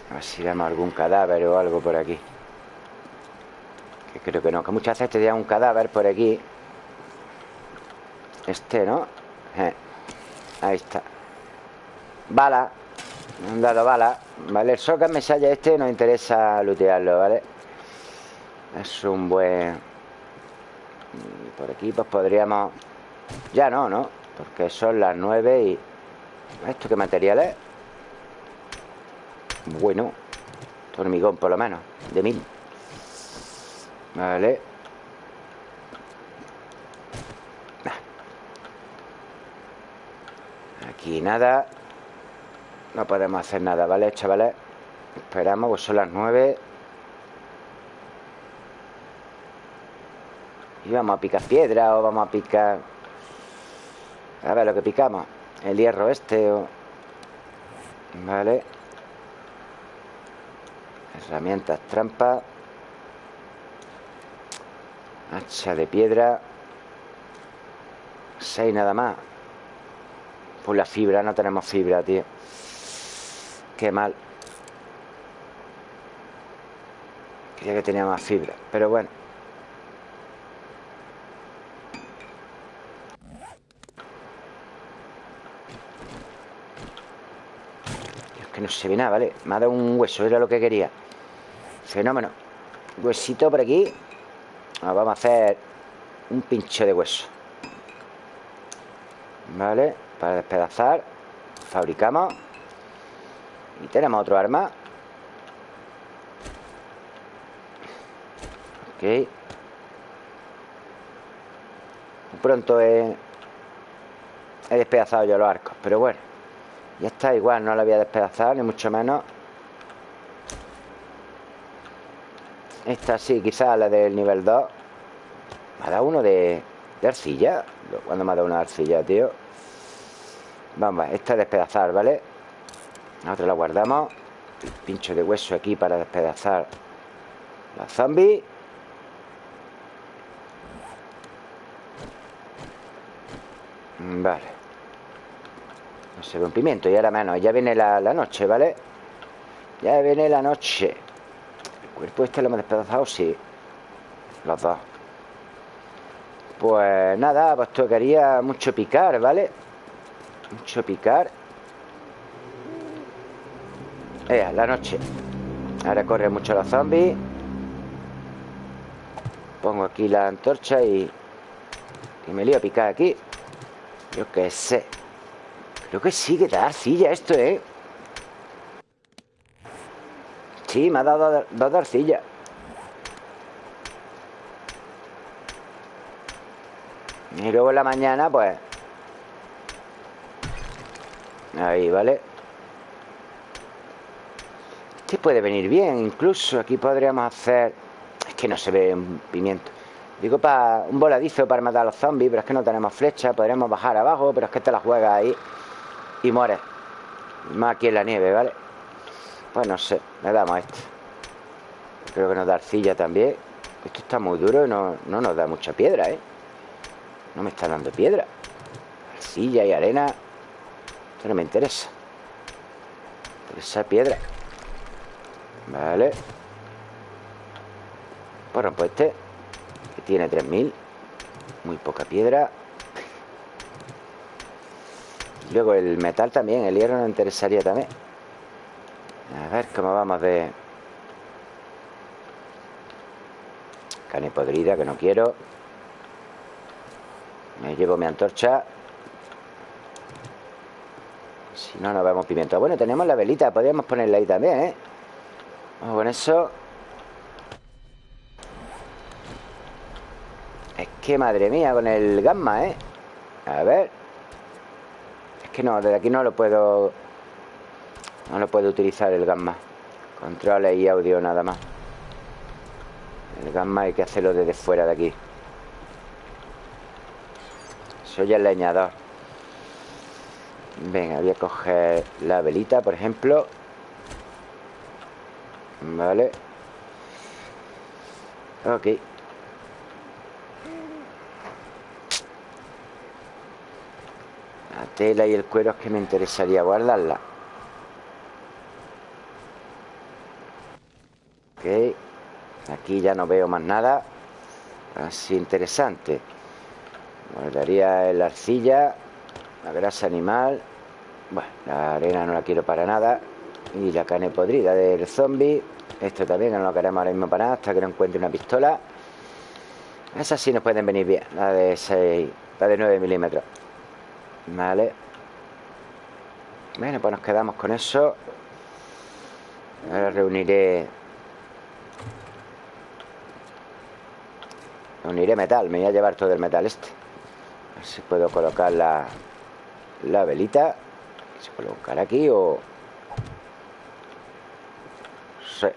A ver si vemos algún cadáver o algo por aquí creo que no Que muchas veces te dan un cadáver por aquí Este, ¿no? Eh, ahí está Bala Me han dado bala Vale, el Socket Mesaya este nos interesa lootearlo, ¿vale? Es un buen... Por aquí pues podríamos... Ya no, ¿no? Porque son las nueve y... ¿Esto qué material es? Bueno Hormigón por lo menos De mil Vale. Aquí nada. No podemos hacer nada, ¿vale, chavales? Esperamos, pues son las nueve. Y vamos a picar piedra o vamos a picar... A ver lo que picamos. El hierro este o... Vale. Herramientas trampa Hacha de piedra. Seis nada más. Pues la fibra, no tenemos fibra, tío. Qué mal. Quería que tenía más fibra Pero bueno. Es que no se ve nada, ¿vale? Me ha dado un hueso, era lo que quería. Fenómeno. Huesito por aquí Vamos a hacer un pincho de hueso. Vale Para despedazar Fabricamos. Y tenemos otro arma. Ok. Pronto he, despedazado yo los arcos Pero bueno Ya está, igual no lo había despedazado Ni mucho menos Esta sí, quizás la del nivel 2 Me ha dado uno de, de arcilla. ¿Cuándo me ha dado una arcilla, tío? Vamos, esta es despedazar, ¿vale? Nosotros la guardamos. Pincho de hueso aquí para despedazar Los zombies Vale. No se ve un pimiento y ahora menos. Ya viene la, noche, ¿vale? Ya viene la noche. El cuerpo este lo hemos despedazado, sí. Los dos. Pues nada, pues tocaría mucho picar, ¿vale? Mucho picar. Eh, la noche. Ahora corren mucho los zombies Pongo aquí la antorcha y... Y me lío a picar aquí. Yo qué sé. Creo que sí que da arcilla esto, ¿eh? Sí, me ha dado dos de arcilla Y luego en la mañana, pues Ahí, ¿vale? Este puede venir bien, incluso aquí podríamos hacer... Es que no se ve un pimiento. Digo para un voladizo para matar a los zombies, pero es que no tenemos flecha. Podríamos bajar abajo, pero es que te la juegas ahí y mueres. Más aquí en la nieve, ¿vale? Pues no sé, le damos a este. Creo que nos da arcilla también. Esto está muy duro y no, no nos da mucha piedra, ¿eh? No me está dando piedra. Arcilla y arena. Esto no me interesa. Esa piedra. Vale Pues rompo este Que tiene 3000 Muy poca piedra Luego el metal también El hierro nos interesaría también a ver cómo vamos de... Carne podrida, que no quiero. Me llevo mi antorcha. Si no, no vemos pimiento. Bueno, tenemos la velita. Podríamos ponerla ahí también, ¿eh? Vamos con eso. Es que madre mía, con el gamma, ¿eh? A ver. Es que no, desde aquí no lo puedo no lo puedo utilizar el gamma. Controles y audio nada más. El gamma hay que hacerlo desde fuera de aquí. Soy el leñador. Venga, voy a coger la velita, por ejemplo. Vale. Ok. La tela y el cuero es que me interesaría guardarla Aquí ya no veo más nada Así interesante. Guardaría la arcilla La grasa animal Bueno, la arena no la quiero para nada Y la carne podrida del zombie. Esto también no lo queremos ahora mismo para nada Hasta que no encuentre una pistola. Esas sí nos pueden venir bien La de 6, la de 9 milímetros. Vale. Bueno, pues nos quedamos con eso. Ahora reuniré Reuniré metal Me voy a llevar todo el metal este A ver si puedo colocar la La velita Se puede colocar aquí o... Sí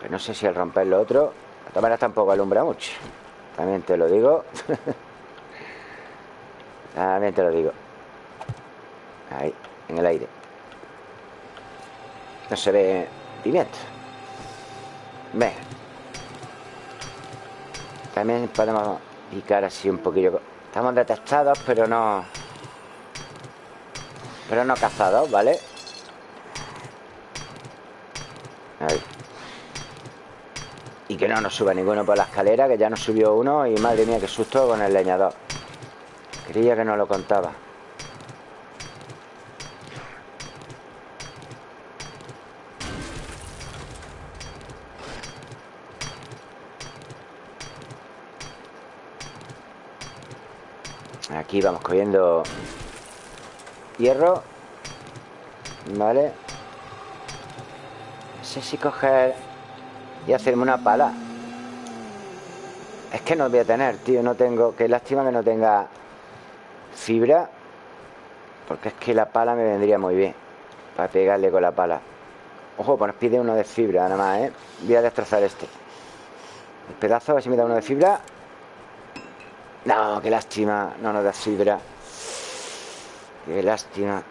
Que no sé si al romper lo otro La cámara tampoco alumbra mucho También te lo digo También te lo digo. Ahí, en el aire. No se ve pimiento. Ve. También podemos picar así un poquillo. Estamos detectados, pero no... Pero no cazados, ¿vale? Ahí. Y que no nos suba ninguno por la escalera, que ya nos subió uno y madre mía, qué susto con el leñador. Creía que no lo contaba. Aquí vamos cogiendo hierro. Vale. No sé si coger y hacerme una pala. Es que no voy a tener, tío. No tengo... Qué lástima que no tenga fibra porque es que la pala me vendría muy bien para pegarle con la pala ojo, pues nos pide uno de fibra nada más, ¿eh? voy a destrozar este pedazo, a ver si me da uno de fibra no, qué lástima. No nos da fibra qué lástima.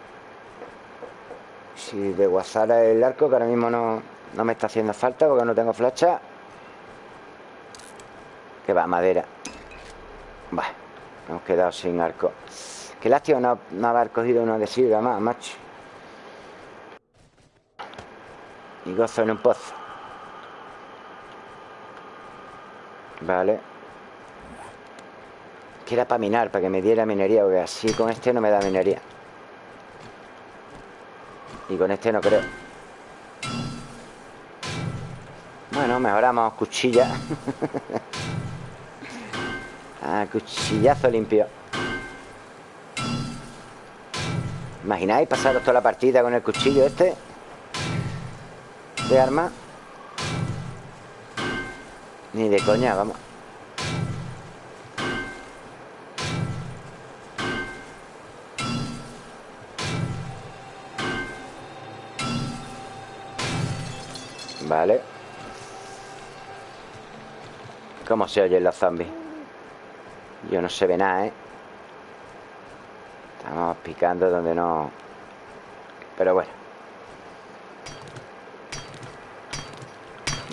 Si de guasara el arco que ahora mismo no, no me está haciendo falta porque no tengo flecha que va, madera. Va Hemos quedado sin arco. Qué lástima no, no haber cogido una de más, macho. Y gozo en un pozo. Vale Que era para minar, para que me diera minería Porque así con este no me da minería. Y con este no creo. Bueno, mejoramos cuchilla. Ah, cuchillazo limpio. ¿Imagináis pasaros toda la partida con el cuchillo este? De arma Ni de coña, vamos ¿Cómo se oyen los zombies? Yo no se ve nada, ¿eh? Estamos picando donde no... Pero bueno.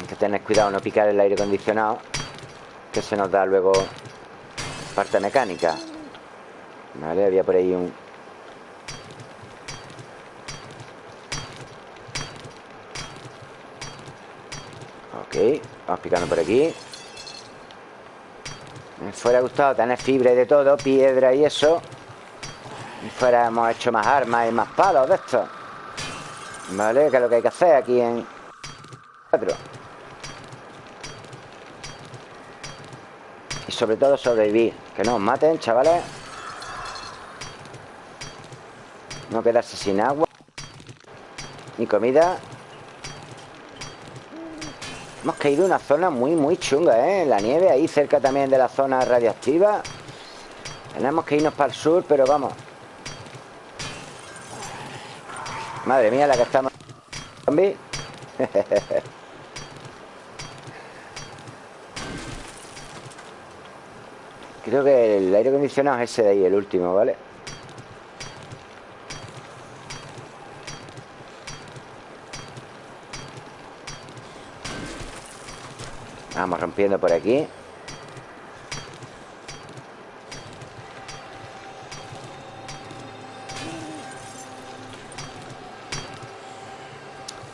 Hay que tener cuidado no picar el aire acondicionado. Que se nos da luego parte mecánica. Vale, había por ahí un... Vamos picando por aquí. Me fuera gustado tener fibra y de todo, piedra y eso. Y fuera hemos hecho más armas y más palos de esto. ¿Vale? Que es lo que hay que hacer aquí en... Cuatro. Y sobre todo sobrevivir. Que no os maten, chavales. No quedarse sin agua. Ni comida. Hemos caído en una zona muy, muy chunga, ¿eh? La nieve ahí cerca también de la zona radiactiva. Tenemos que irnos para el sur, pero vamos. Madre mía, la que estamos... Creo que el aire acondicionado es ese de ahí, el último, ¿vale? Vamos rompiendo por aquí.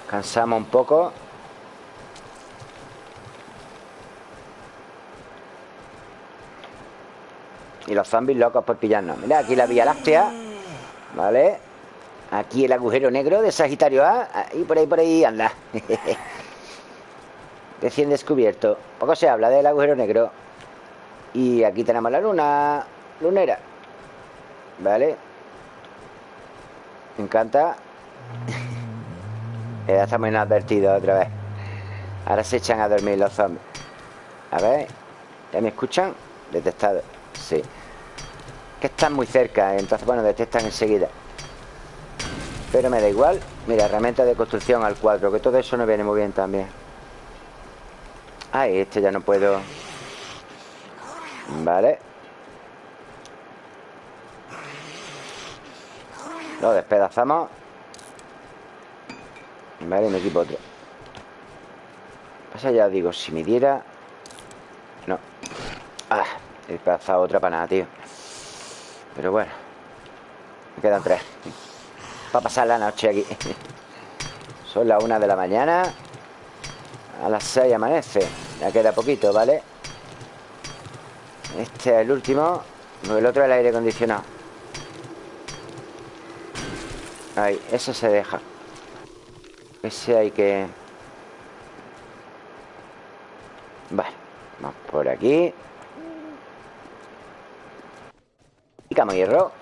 Cansamos un poco. Y los zombies locos por pillarnos. Mira, aquí la Vía Láctea. ¿Vale? Aquí el agujero negro de Sagitario A. Y por ahí, por ahí anda Recién descubierto. Poco se habla del agujero negro. Y aquí tenemos la luna Lunera. ¿Vale? Me encanta. Ya estamos inadvertidos otra vez. Ahora se echan a dormir los zombies. A ver ¿Ya me escuchan? Detectado. Sí. Que están muy cerca Entonces, bueno, detectan enseguida. Pero me da igual. Mira, herramienta de construcción al 4 Que todo eso no viene muy bien también Ah, este ya no puedo. Vale. Lo despedazamos. Vale, me equipo otro. Pasa ya, digo, si me diera. No. Ah, he despedazado otra para nada, tío. Pero bueno. Me quedan tres. Para pasar la noche aquí. Son las una de la mañana A las seis amanece. Ya queda poquito, ¿vale? Este es el último. El otro es el aire acondicionado. Ahí, ese se deja. Ese hay que... Vale, vamos por aquí. Picamos hierro.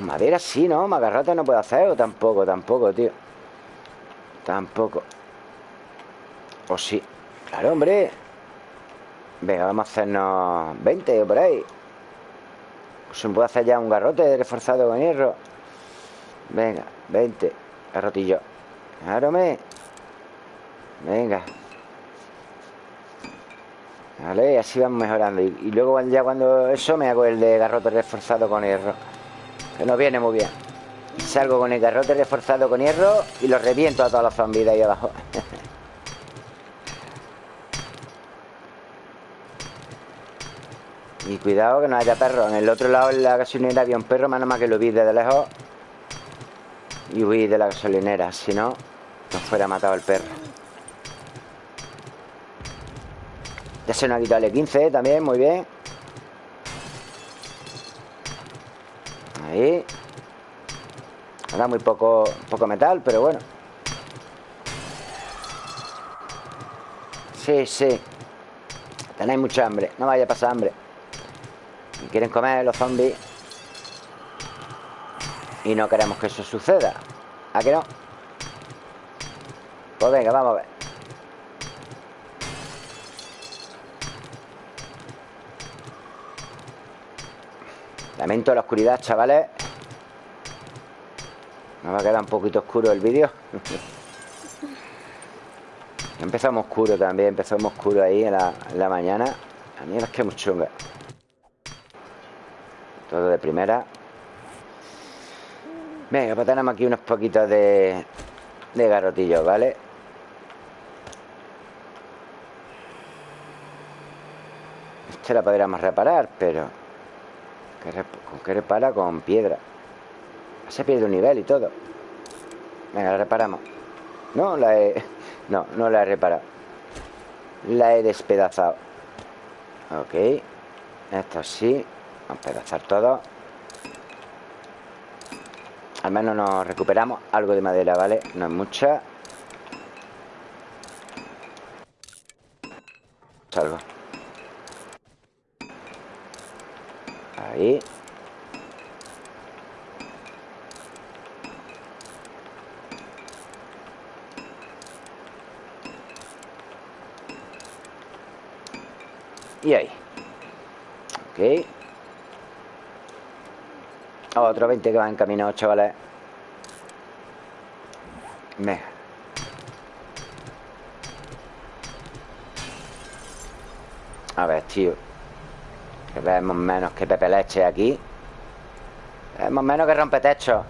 Madera sí, ¿no? Magarrata no puedo hacer O tampoco, tampoco, tío Tampoco o sí. Claro, hombre. Venga, vamos a hacernos 20 o por ahí. Pues se me puede hacer ya un garrote reforzado con hierro. Venga, 20. Garrotillo. Claro, me. Venga. Vale, así vamos mejorando. Y, luego ya cuando eso me hago el de garrote reforzado con hierro. Que no viene muy bien. Salgo con el garrote reforzado con hierro y lo reviento a todos los zombies de ahí abajo. Y cuidado que no haya perros. En el otro lado, en la gasolinera, había un perro, menos más que lo vi desde lejos. Y huí de la gasolinera. Si no, nos fuera matado el perro. Ya se nos ha quitado el 15 también, muy bien. Ahí. Ahora muy poco, poco metal, pero bueno. Sí, sí. Tenéis mucha hambre. No vaya a pasar hambre quieren comer los zombies Y no queremos que eso suceda ¿A que no? Pues venga, vamos a ver Lamento la oscuridad, chavales Me va a quedar un poquito oscuro el vídeo. Empezamos oscuro también Empezamos oscuro ahí en la, la mañana. A mí es que muy chunga. Todo de primera. Venga, pues tenemos aquí unos poquitos de, de garotillos, ¿vale? Este la podríamos reparar, pero... ¿Con qué repara? Con piedra Se pierde un nivel y todo. Venga, la reparamos. No, la he... No, no la he reparado. La he despedazado. Ok. Esto sí. Vamos a pedazar todo. Al menos nos recuperamos algo de madera, ¿vale? No es mucha. Salgo Ahí Y ahí. Ok. Otro 20 que va encaminado, chavales. Venga A ver, tío. Que vemos menos que Pepe Leche aquí. Vemos menos que rompe techo.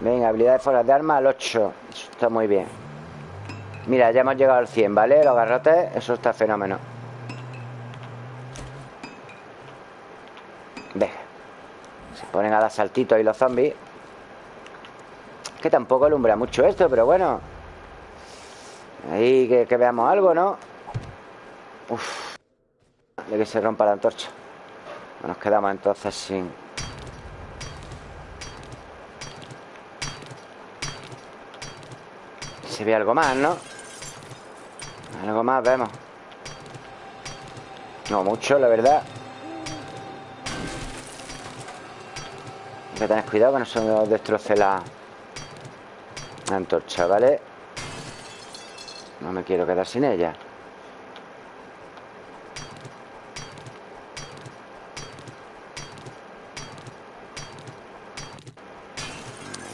Venga, habilidades fuera de arma al 8 Eso está muy bien. Mira, ya hemos llegado al 100, ¿vale? Los garrotes, eso está fenómeno ponen a dar saltitos ahí los zombies. Que tampoco alumbra mucho esto, pero bueno. Ahí que, veamos algo, ¿no? Uf. De que se rompa la antorcha. Nos quedamos entonces sin... Se ve algo más, ¿no? Algo más vemos. No mucho, la verdad Que tener cuidado que no se nos destroce la, la antorcha, ¿vale? No me quiero quedar sin ella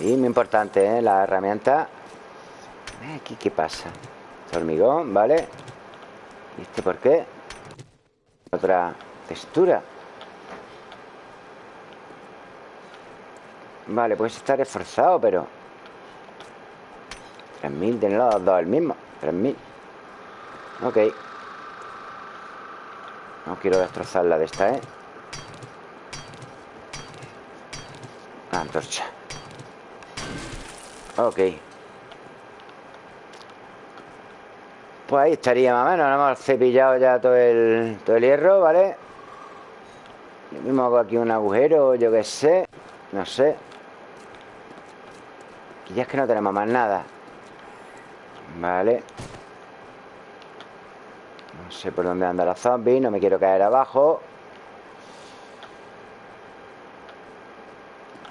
Y muy importante, ¿eh? La herramienta Aquí, ¿qué pasa? Este hormigón, ¿vale? ¿Y este por qué? Otra textura Vale, pues está reforzado, pero 3000 de los dos el mismo 3000 Ok. No quiero destrozar la de esta, ¿eh? Antorcha. Ok. Pues ahí estaría más o menos Hemos cepillado ya todo el, todo el hierro, ¿vale? Yo mismo hago aquí un agujero, yo qué sé No sé Aquí ya es que no tenemos más nada. Vale. No sé por dónde anda la zombie No me quiero caer abajo.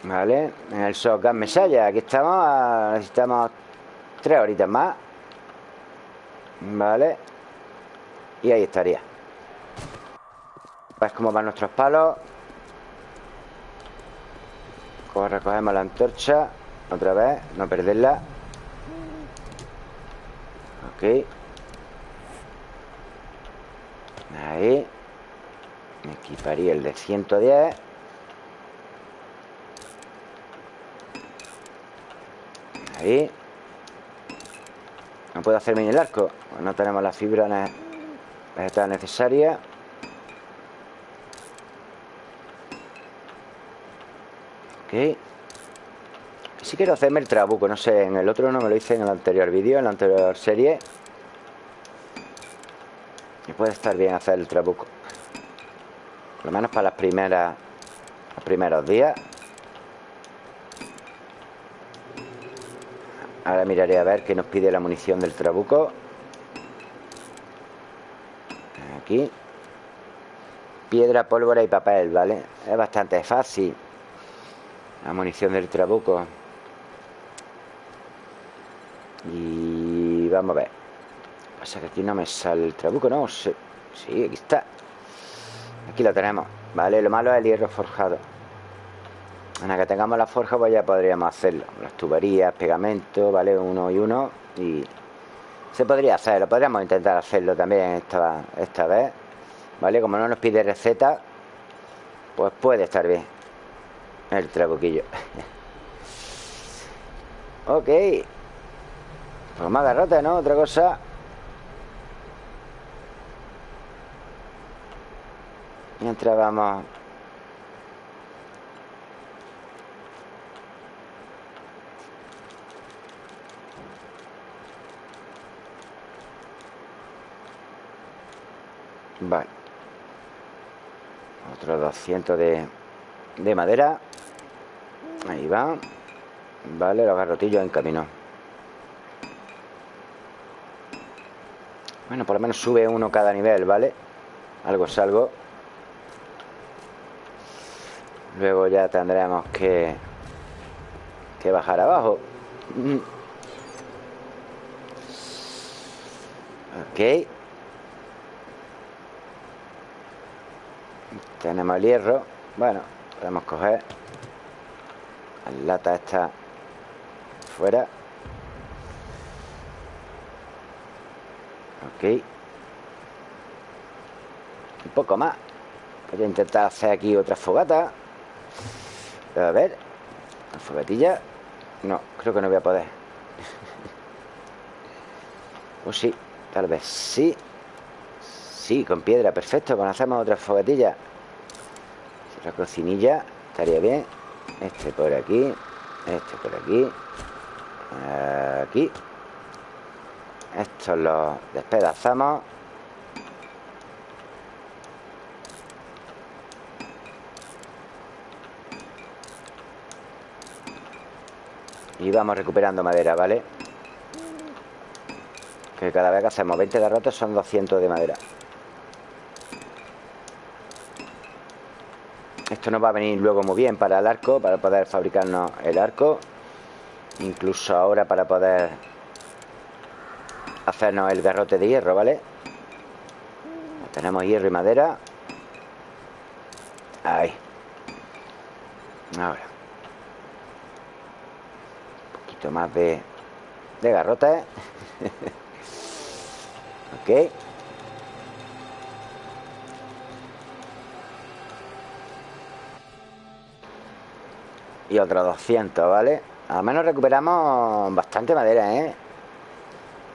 Vale En el shotgun mesalla Aquí estamos Necesitamos tres horitas más. Vale. Y ahí estaría. ¿Ves cómo van nuestros palos? Recogemos la antorcha Otra vez, no perderla. Ok. Ahí. Me equiparía el de 110 Ahí. No puedo hacerme ni el arco pues No tenemos la fibra vegetal necesaria Ok Si quiero hacerme el trabuco No sé, en el otro no me lo hice en el anterior vídeo En la anterior serie. Y puede estar bien hacer el trabuco. Por lo menos para las primeras Los primeros días. Ahora miraré a ver qué nos pide la munición del trabuco. Aquí. Piedra, pólvora y papel, ¿vale? Es bastante fácil. La munición del trabuco Y vamos a ver Pasa que aquí no me sale el trabuco, ¿no? Sí, sí aquí está Aquí lo tenemos, ¿vale? Lo malo es el hierro forjado la que tengamos la forja pues ya podríamos hacerlo Las tuberías, pegamento, ¿vale? Uno y uno Y se podría hacer, lo podríamos intentar hacerlo también esta, esta vez ¿Vale? Como no nos pide receta Pues puede estar bien El trabuquillo Ok Pues más garrote, ¿no? Otra cosa. Mientras vamos. Vale. Otro 200 de, de madera. Ahí va. Vale, los garrotillos en camino Bueno, por lo menos sube uno cada nivel, ¿vale? Algo es algo. Luego ya tendremos que Que bajar abajo. Ok. Tenemos el hierro. Bueno, podemos coger La lata esta Fuera Un poco más. Voy a intentar hacer aquí otra fogata. A ver. La fogatilla. No, creo que no voy a poder. O sí, tal vez sí. Sí, con piedra, perfecto. Conocemos otra fogatilla. Otra cocinilla, estaría bien. Este por aquí Este por aquí. Aquí Estos los despedazamos. Y vamos recuperando madera, ¿vale? Que cada vez que hacemos 20 derrotas son 200 de madera. Esto nos va a venir luego muy bien para el arco Para poder fabricarnos el arco. Incluso ahora para poder Hacernos el garrote de hierro, ¿vale? Tenemos hierro y madera Ahí Ahora Un poquito más de De garrote Ok Y otros 200, ¿vale? Al menos recuperamos bastante madera, ¿eh?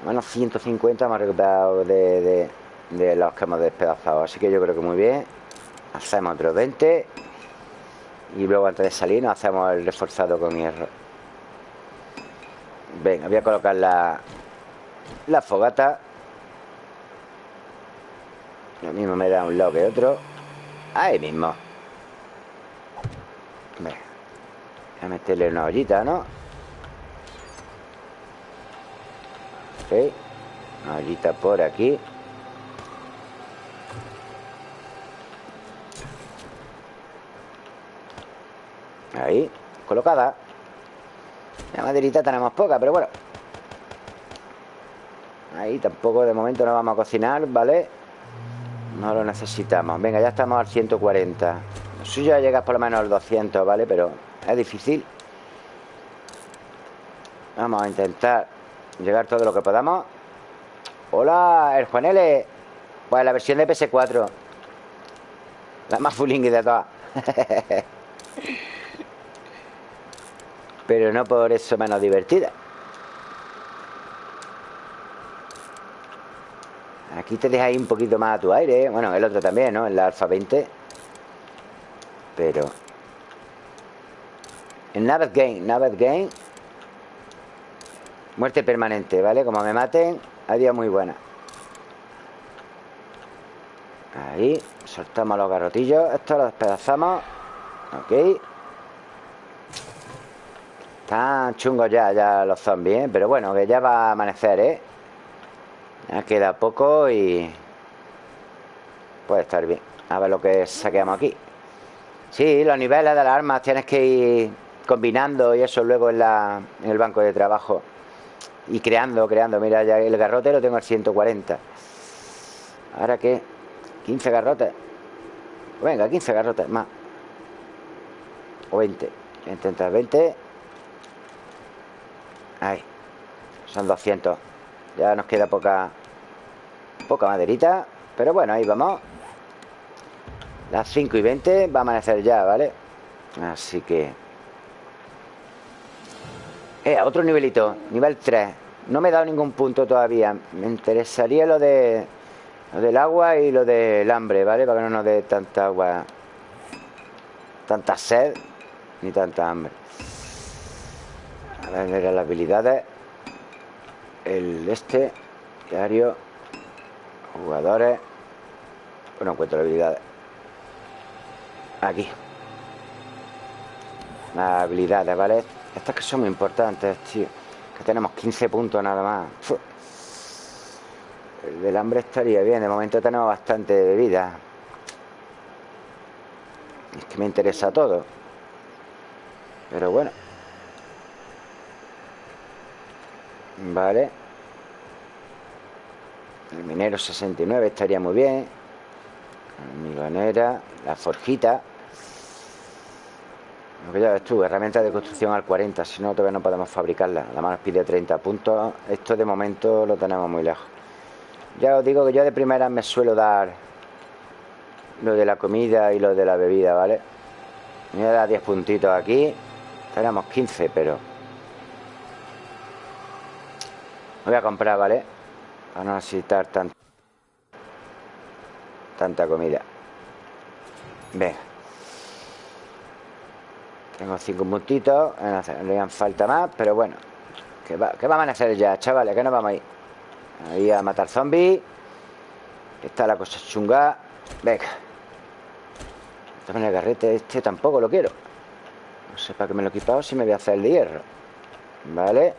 Menos 150 hemos recuperado de, de, los que hemos despedazado Así que yo creo que muy bien. Hacemos otros 20 Y luego antes de salir nos hacemos el reforzado con hierro. Venga, voy a colocar la, la fogata. Lo mismo me da un lado que otro. Ahí mismo. Venga Voy a meterle una ollita, ¿no? Una ollita por aquí. Ahí, colocada. La maderita tenemos poca, pero bueno. Ahí tampoco de momento no vamos a cocinar, ¿vale? No lo necesitamos. Venga, ya estamos al 140 Lo suyo es llegar por lo menos al 200, ¿vale? Pero es difícil. Vamos a intentar Llegar todo lo que podamos. Hola, el Juanele Pues la versión de PS4 La más fulingui de todas. Pero no por eso menos divertida. Aquí te deja un poquito más a tu aire Bueno, el otro también, ¿no? En la Alfa 20 Pero en Navet Game, Navet Game Muerte permanente, ¿vale? Como me maten, día muy buena Ahí Soltamos los garrotillos Esto lo despedazamos Ok Están chungos ya, ya los zombies, ¿eh? Pero bueno, que ya va a amanecer, ¿eh? Ya queda poco y... Puede estar bien A ver lo que saqueamos aquí Sí, los niveles de las armas tienes que ir combinando y eso luego en, la, en el banco de trabajo y creando, creando. Mira, ya el garrote lo tengo al 140. ¿Ahora qué? 15 garrotes. Venga, 15 garrotes más. O 20. Intentar 20. Ahí. Son 200. Ya nos queda poca poca maderita. Pero bueno, ahí vamos. Las 5 y 20 va a amanecer ya, ¿vale? Así que eh, otro nivelito, nivel 3 No me he dado ningún punto todavía. Me interesaría lo de Lo del agua y lo del hambre, ¿vale? Para que no nos dé tanta agua Tanta sed Ni tanta hambre. A ver, las habilidades. El este Diario Jugadores. Bueno, encuentro las habilidades. Aquí. Las habilidades, ¿vale? Estas que son muy importantes, tío. Que tenemos 15 puntos nada más. El del hambre estaría bien. De momento tenemos bastante bebida. Es que me interesa todo. Pero bueno. Vale. El minero 69 estaría muy bien. Migonera, la forjita. Lo que ya ves tú, herramienta de construcción al 40, si no todavía no podemos fabricarla. La mano pide 30 puntos. Esto de momento lo tenemos muy lejos. Ya os digo que yo de primera me suelo dar lo de la comida y lo de la bebida, ¿vale? Me voy a dar 10 puntitos aquí. Tenemos 15, pero... Me voy a comprar, ¿vale? Para no necesitar tanto tanta comida. Venga. Tengo cinco puntitos. No harían falta más, pero bueno. ¿Qué, va, ¿Qué vamos a hacer ya, chavales? Que nos vamos ahí. Ahí a matar zombies. Está la cosa chunga. Venga. También el garrete este tampoco lo quiero. No sé para qué me lo he equipado si me voy a hacer el de hierro. Vale.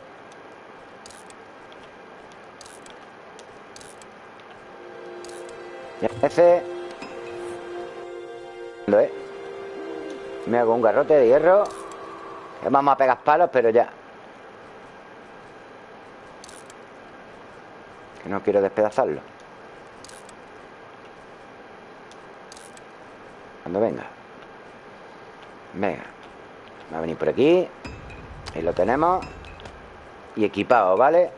Ese. ¿Eh? Me hago un garrote de hierro. Vamos a pegar palos, pero ya. Que no quiero despedazarlo. Cuando venga. Venga. Va a venir por aquí. Ahí lo tenemos. Y equipado, ¿vale?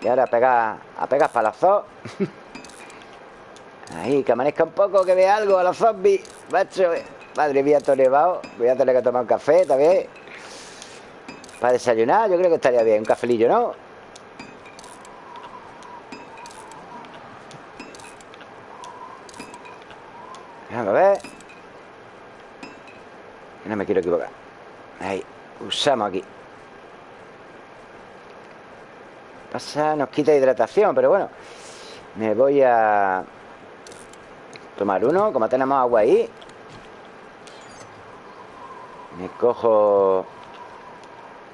Y ahora a pegar, a pegar palazos. Ahí, que amanezca un poco, que vea algo a los zombies. Macho, madre mía, todo nevado. Voy a tener que tomar un café también. Para desayunar, yo creo que estaría bien. Un cafelillo, ¿no? Vamos a ver. No me quiero equivocar. Ahí, usamos aquí. Pasa, nos quita hidratación, pero bueno. Me voy a Tomar uno, como tenemos agua ahí Me cojo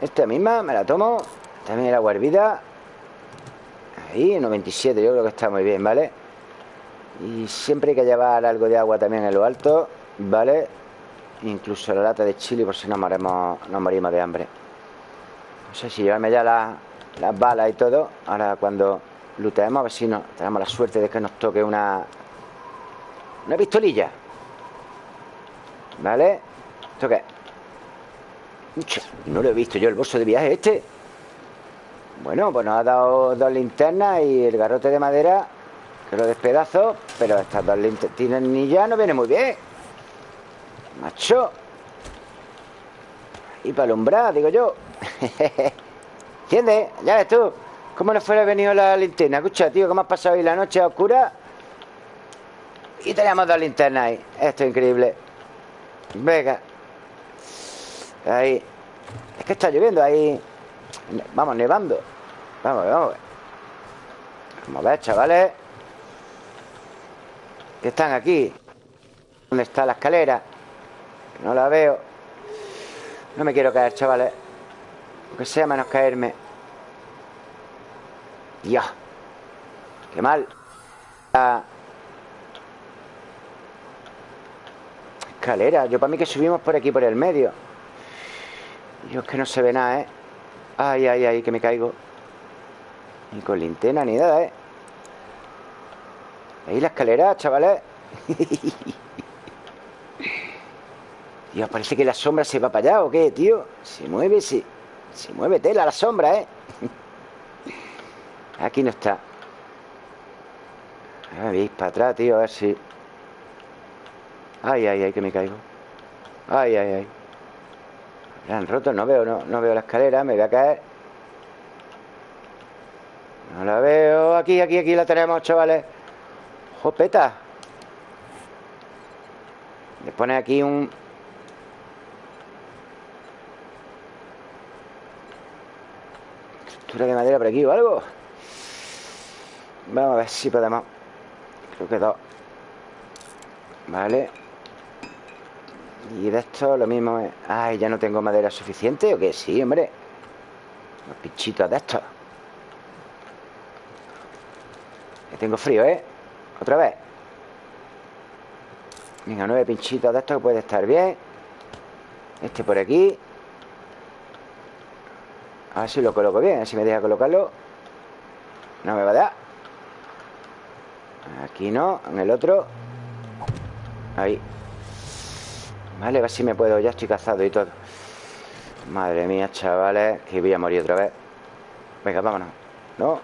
Esta misma, me la tomo También el agua hervida Ahí, 97, yo creo que está muy bien, ¿vale? Y siempre hay que llevar algo de agua también en lo alto ¿Vale? Incluso la lata de chile por si no morimos, no morimos de hambre No sé si llevarme ya las balas y todo Ahora cuando luteemos, a ver si no, tenemos la suerte de que nos toque una una pistolilla ¿Vale? ¿Esto qué? No lo he visto yo el bolso de viaje este. Bueno, pues nos ha dado dos linternas Y el garrote de madera Que lo despedazo Pero estas dos linternas ya no viene muy bien. Macho. Y para alumbrar, digo yo. ¿Entiendes? Ya ves tú ¿Cómo nos fuera venido la linterna? Escucha, tío, ¿cómo has pasado hoy la noche oscura? Y tenemos dos linternas ahí. Esto es increíble. Venga Ahí. Es que está lloviendo ahí. Vamos, nevando. Vamos, vamos. Vamos a ver, chavales. Que están aquí. ¿Dónde está la escalera? No la veo. No me quiero caer, chavales. Aunque sea menos caerme. Dios. Qué mal. Escalera. Yo para mí que subimos por aquí, por el medio Dios, que no se ve nada, ¿eh? Ay, ay, ay, que me caigo Ni con linterna ni nada, ¿eh? Ahí la escalera, chavales Dios, parece que la sombra se va para allá ¿O qué, tío? Se mueve, se, se mueve tela la sombra, ¿eh? Aquí no está A ver, veis para atrás, tío A ver si... Ay, ay, ay, que me caigo Ay, ay, ay Me han roto, no veo, no, no veo la escalera Me voy a caer. No la veo. Aquí, aquí, aquí la tenemos, chavales. Jopeta Le pone aquí un... Estructura de madera por aquí o algo. Vamos a ver si podemos. Creo que dos. Vale y de esto lo mismo es... Ay, ¿ya no tengo madera suficiente o qué? Sí, hombre. Los pinchitos de estos. Que tengo frío, ¿eh? Otra vez. Venga, nueve pinchitos de estos que puede estar bien. Este por aquí. A ver si lo coloco bien A ver si me deja colocarlo. No me va a dar. Aquí no, en el otro. Ahí Vale, a ver si me puedo Ya estoy cazado y todo. Madre mía, chavales Que voy a morir otra vez. Venga, vámonos. No.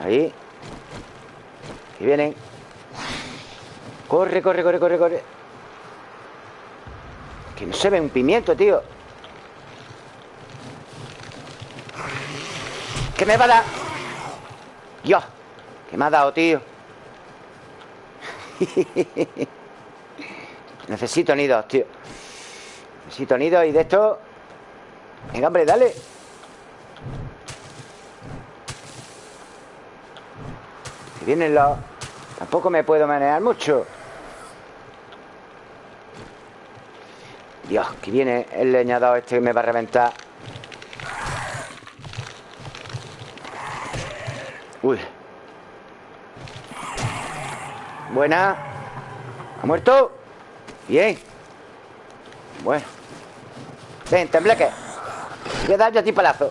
Ahí. Que vienen. Corre, corre, corre, corre, corre. Que no se ve un pimiento, tío. ¿Qué me va a dar? Dios ¿Qué me ha dado, tío? Necesito nidos, tío. Necesito nidos y de esto. Venga, hombre, dale. Que vienen los... Tampoco me puedo manejar mucho. Dios, que viene el leñador este que me va a reventar. Uy. Buena. ¿Ha muerto? Bien. Bueno. Ven, tembleque. Voy a dar yo a ti palazo.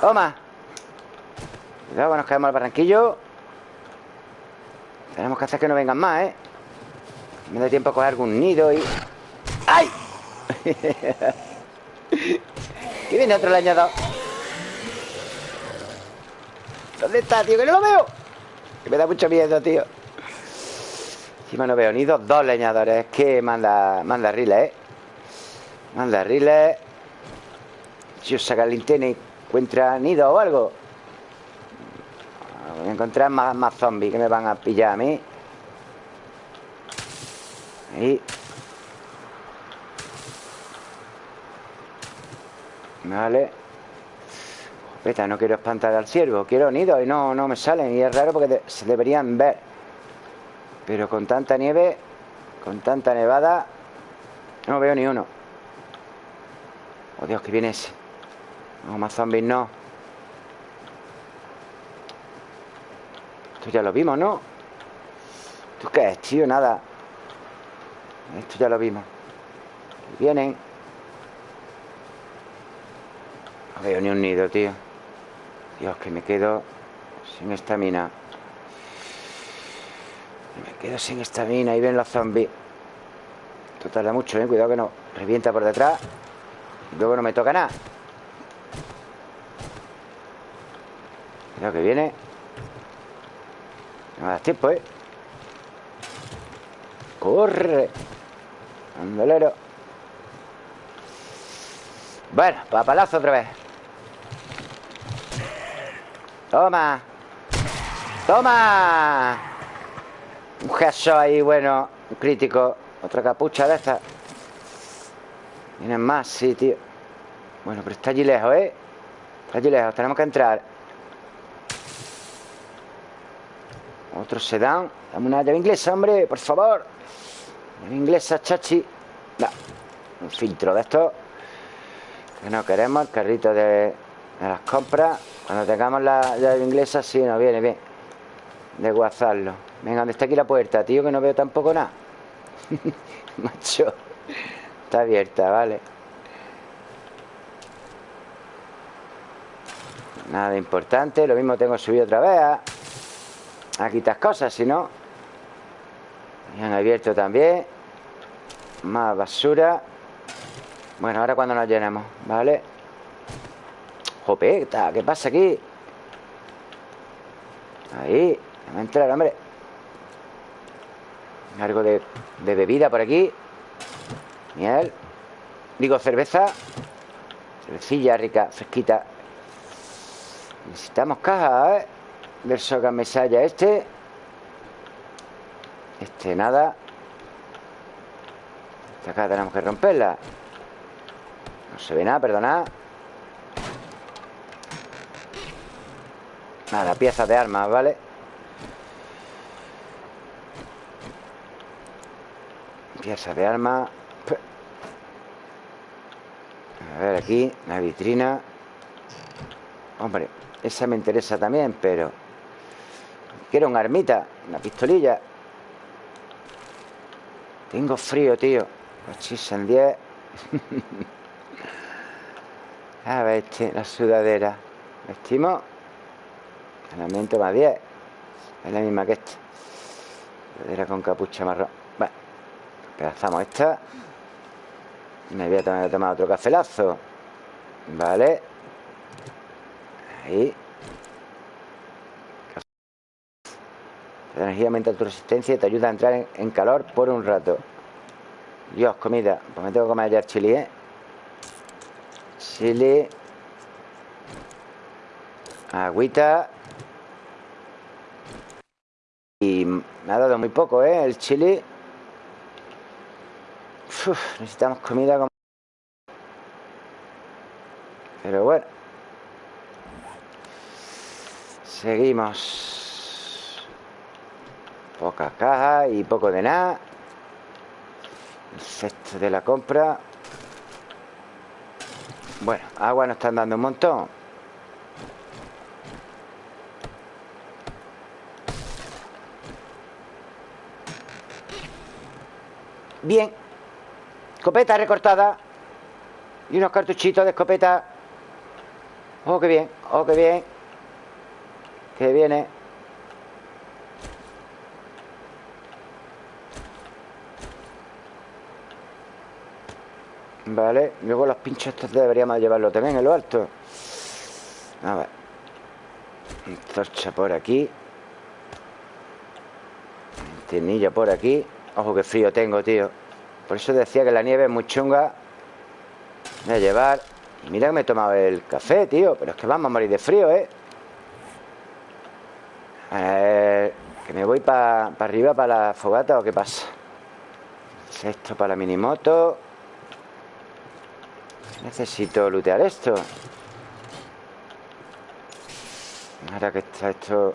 Toma. Cuidado, nos caemos al barranquillo. Tenemos que hacer que no vengan más, ¿eh? Me da tiempo a coger algún nido y... ¡Ay! ¿Qué viene otro leñador. ¿Dónde está, tío? Que no lo veo. Que me da mucho miedo, tío Encima no veo nidos Dos leñadores. Que manda, manda riles, ¿eh? Manda riles Si os saca el linterna y encuentra nido o algo. Voy a encontrar más, más zombies Que me van a pillar a mí. Ahí. Vale. No quiero espantar al ciervo Quiero nidos y no, no me salen Y es raro porque se deberían ver Pero con tanta nieve Con tanta nevada No veo ni uno Oh Dios, que viene ese No, más zombies no Esto ya lo vimos, ¿no? ¿Esto qué es, tío? Nada Esto ya lo vimos Vienen No veo ni un nido, tío Dios, que me quedo sin estamina. Quedo sin estamina. Y ven los zombies. Esto tarda mucho, ¿eh? Cuidado que no revienta por detrás. Y luego no me toca nada. Cuidado que viene. No me das tiempo, ¿eh? ¡Corre! Andolero. Bueno, papalazo otra vez. Toma Toma Un gesto ahí, bueno Un crítico Otra capucha de esta Vienen más, sí, tío Bueno, pero está allí lejos, ¿eh? Está allí lejos, tenemos que entrar Otro sedán Dame una llave inglesa, hombre, por favor Llave inglesa, chachi no. Un filtro de esto Que no queremos El carrito de, de las compras cuando tengamos la llave inglesa, sí, nos viene bien. De guazarlo. Venga, ¿dónde está aquí la puerta, tío? Que no veo tampoco nada. Macho. Está abierta, vale. Nada importante. Lo mismo tengo subido otra vez a, a cosas, si no. Han abierto también. Más basura. Bueno, ahora cuando nos llenemos, ¿vale? Jopeta, ¿qué pasa aquí? Ahí, a entrar, hombre Algo de, bebida por aquí. Miel. Digo, cerveza. Cervecilla rica, fresquita. Necesitamos caja, ¿eh? Del soga mesalla este. Este nada. Esta caja tenemos que romperla. No se ve nada, perdonad. Nada, piezas de armas, ¿vale? Piezas de armas A ver aquí La vitrina. Hombre, esa me interesa también, pero Quiero una armita Una pistolilla. Tengo frío, tío. En 10 A ver, este, la sudadera. Vestimos. Elemento más 10 Es la misma que esta. Era con capucha marrón. Despedazamos esta. Me voy a tomar, otro cafelazo. Vale. Ahí. La energía aumenta tu resistencia y te ayuda a entrar en, calor por un rato. Dios, comida. Pues me tengo que comer ya el chili, ¿eh? Chile. Agüita. Y me ha dado muy poco, ¿eh? El chile. necesitamos comida como... Pero bueno. Seguimos. Pocas cajas y poco de nada. El cesto de la compra. Bueno, agua nos están dando un montón. Bien. Escopeta recortada. Y unos cartuchitos de escopeta. Oh, qué bien. Oh, qué bien. Que viene. Vale, luego los pinchos estos deberíamos llevarlo también en lo alto A ver Torcha por aquí Tenilla por aquí Ojo, qué frío tengo, tío Por eso decía que la nieve es muy chunga Voy a llevar mira que me he tomado el café, tío Pero es que vamos a morir de frío, ¿eh? que me voy para arriba para la fogata o qué pasa Esto para la minimoto. Necesito lootear esto. Ahora que está esto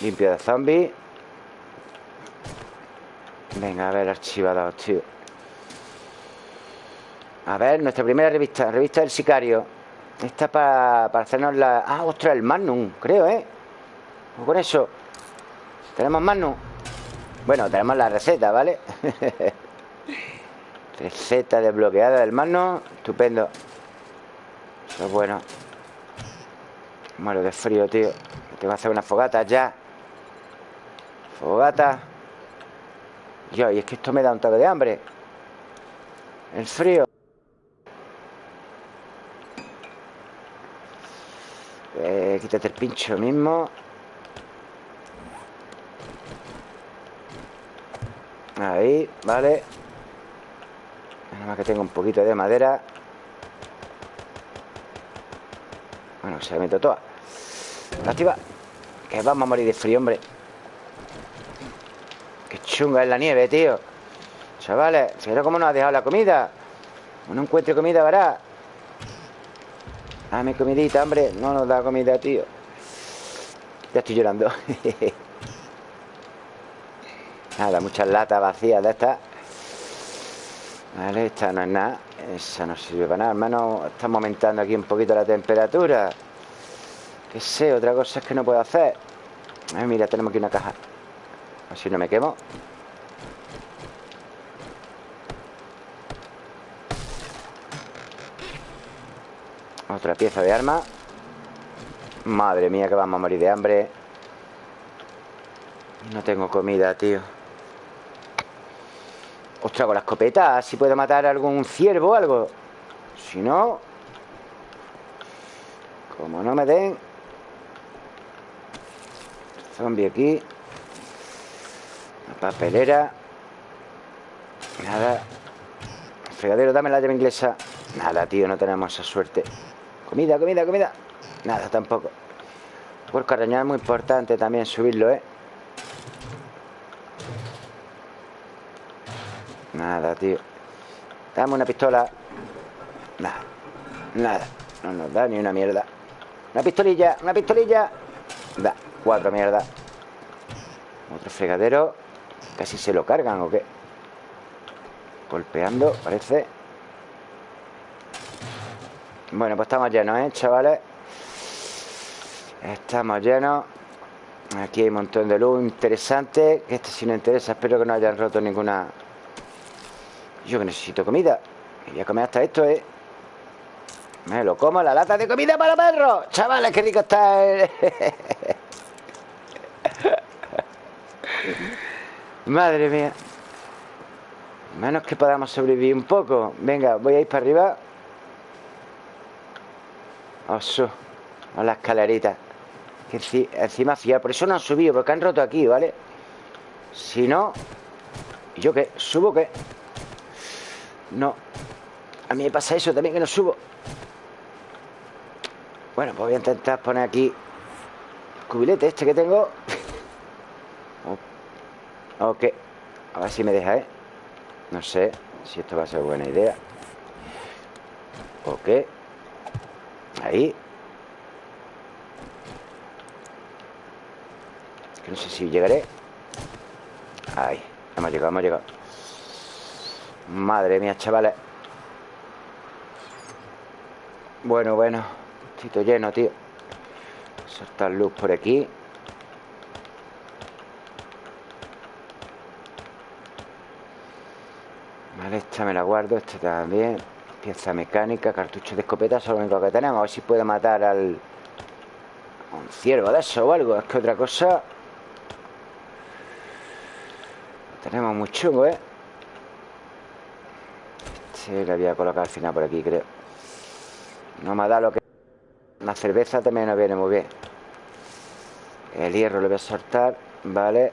limpio de zombies. Venga, a ver, archivados, tío A ver, nuestra primera revista Revista del sicario. Esta para, para hacernos la... Ah, ostras, el Magnum, creo, ¿eh? Con eso. ¿Tenemos Magnum? Bueno, tenemos la receta, ¿vale? Receta desbloqueada del mano Estupendo. Eso es bueno. Muero de frío, tío. Tengo que hacer una fogata ya. Fogata. Yo, y es que esto me da un toque de hambre. El frío Quítate el pincho mismo. Ahí, vale. Nada más que tengo un poquito de madera. Bueno, se la meto toda. Activa Que vamos a morir de frío, hombre. Qué chunga es la nieve, tío. Chavales, fíjate cómo nos ha dejado la comida No encuentre comida, verá Dame comidita, hombre. No nos da comida, tío. Ya estoy llorando. Nada, muchas latas vacías de estas. Vale, esta no es nada. Esa no sirve para nada Hermano, estamos aumentando aquí un poquito la temperatura. Que sé, otra cosa es que no puedo hacer. Ay, mira, tenemos aquí una caja. Así no me quemo Otra pieza de arma. Madre mía que vamos a morir de hambre. No tengo comida, tío. Ostras, con la escopeta Si puedo matar algún ciervo o algo. Si no Como no me den Zombie aquí La papelera Nada. Fregadero, dame la llave inglesa. Nada, tío, no tenemos esa suerte Comida, comida, comida. Nada, tampoco. Por arañar es muy importante también subirlo, ¿eh? Nada, tío. Dame una pistola. Nada, nada. No nos da ni una mierda. Una pistolilla, una pistolilla. Da, cuatro mierda Otro fregadero. Casi se lo cargan o qué Golpeando, parece Bueno, pues estamos llenos, ¿eh, chavales? Estamos llenos Aquí hay un montón de luz interesante Que este si no interesa Espero que no hayan roto ninguna yo que necesito comida. Voy a comer hasta esto, ¿eh? Me lo como, la lata de comida para perros. Chavales, qué rico está. Madre mía Menos que podamos sobrevivir un poco Venga, voy a ir para arriba Oso A la escalerita que encima fiar Por eso no han subido, porque han roto aquí, ¿vale? Si no ¿Y yo qué? ¿Subo qué? No A mí me pasa eso también que no subo Bueno, pues voy a intentar poner aquí El cubilete este que tengo Ok A ver si me deja, ¿eh? No sé si esto va a ser buena idea Ok Ahí. Que no sé si llegaré. Ahí. Hemos llegado, hemos llegado. Madre mía, chavales. Bueno, bueno. Tito lleno, tío. Soltar luz por aquí. Vale, esta me la guardo Esta también Pieza mecánica, cartucho de escopeta es lo único que tenemos. A ver si puede matar al Un ciervo de eso o algo Es que otra cosa. Tenemos muy chungo, ¿eh? Sí, le voy a colocar al final por aquí, creo. No me ha dado lo que... La cerveza también nos viene muy bien. El hierro lo voy a soltar Vale.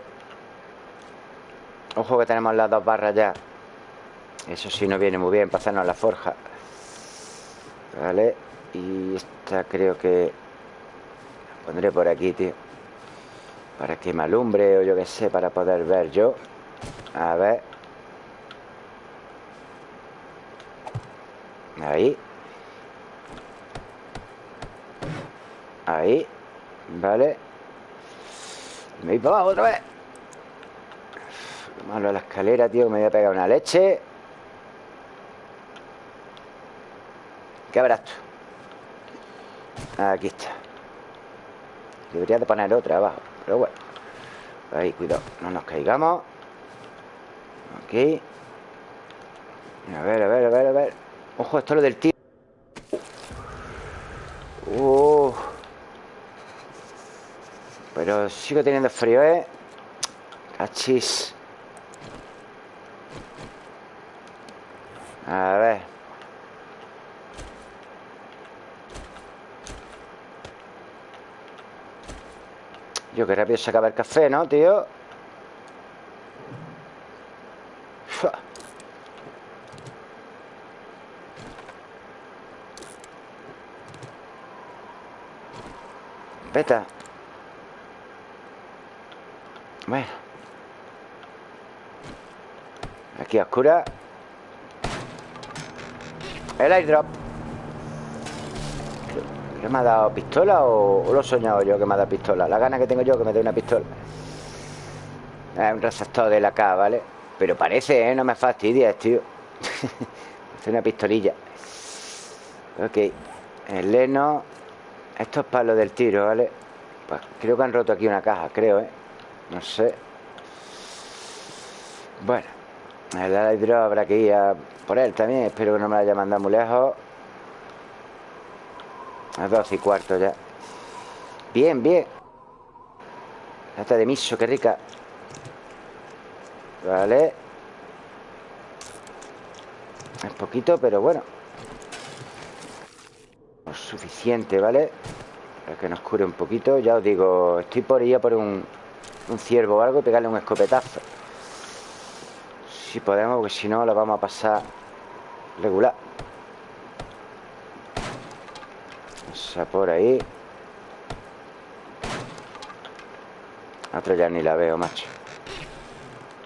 Ojo que tenemos las dos barras ya Eso sí nos viene muy bien Para hacernos la forja. Vale Y esta creo que la Pondré por aquí, tío. Para que me alumbre o yo qué sé Para poder ver yo. A ver. Ahí. Ahí. Vale. Me voy para abajo otra vez. Lo malo de la escalera, tío Me voy a pegar una leche ¿Qué habrás tú? Aquí está. Debería de poner otra abajo Pero bueno. Ahí, cuidado, no nos caigamos. Ok A ver, a ver, a ver, a ver. Ojo, esto es lo del tiro uh. Pero sigo teniendo frío, ¿eh? Cachis. A ver Yo que rápido se acaba el café, ¿no, tío? Vete. Bueno. Aquí oscura. El airdrop. ¿Qué me ha dado pistola o, lo he soñado yo que me ha dado pistola? La gana que tengo yo que me dé una pistola. Es un receptor de la K, ¿vale? Pero parece, ¿eh? No me fastidies, tío. es una pistolilla. Ok. El leno. Esto es para lo del tiro, ¿vale? Pues creo que han roto aquí una caja, creo, ¿eh? No sé. Bueno. El hidro habrá que ir a por él también. Espero que no me la haya mandado muy lejos. A dos y cuarto ya. Bien, bien. Lata de miso, qué rica. Vale. Es poquito, pero bueno. suficiente, ¿vale? Para que nos cure un poquito. Ya os digo, estoy por ir a por un, un ciervo o algo y pegarle un escopetazo. Si podemos, porque si no, lo vamos a pasar regular. Por ahí. Otra ya ni la veo, macho.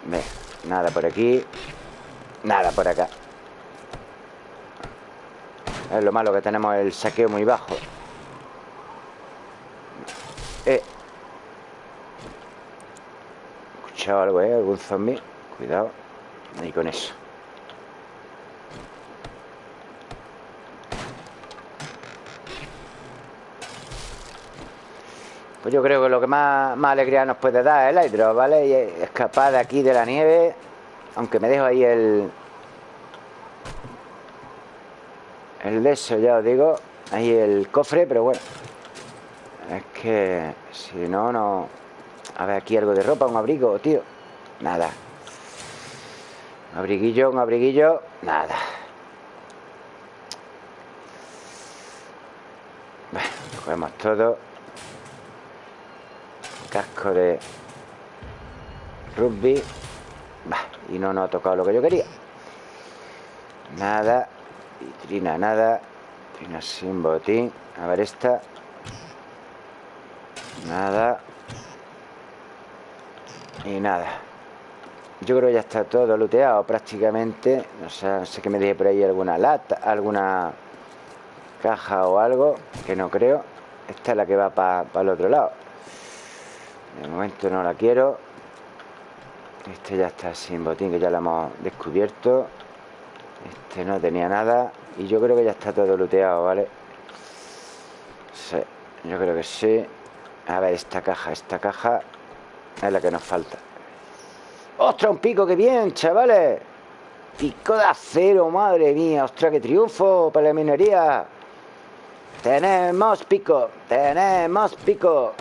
Ve, nada por aquí. Nada por acá. Es lo malo que tenemos el saqueo muy bajo. Eh. escuchado algo, eh? Algún zombie. Cuidado. Ahí con eso. Pues yo creo que lo que más, alegría nos puede dar es el hidro, ¿vale? Y escapar de aquí de la nieve. Aunque me dejo ahí el... El de ya os digo. Ahí el cofre, pero bueno. Es que si no, no... A ver, aquí algo de ropa, un abrigo, tío. Nada Un abriguillo, un abriguillo Nada Bueno, cogemos todo Casco de Rugby. Y no nos ha tocado lo que yo quería. Nada Vitrina, nada. Vitrina sin botín. A ver esta. Nada. Y nada. Yo creo que ya está todo looteado prácticamente. No sé, no sé que me dije por ahí alguna lata Alguna caja o algo Que no creo. Esta es la que va para el otro lado De momento no la quiero Este ya está sin botín Que ya la hemos descubierto Este no tenía nada Y yo creo que ya está todo looteado, ¿vale? Sí, yo creo que sí a ver, esta caja, esta caja es la que nos falta. ¡Ostras, un pico! ¡Qué bien, chavales! Pico de acero, madre mía. ¡Ostras, qué triunfo para la minería! Tenemos pico, tenemos pico.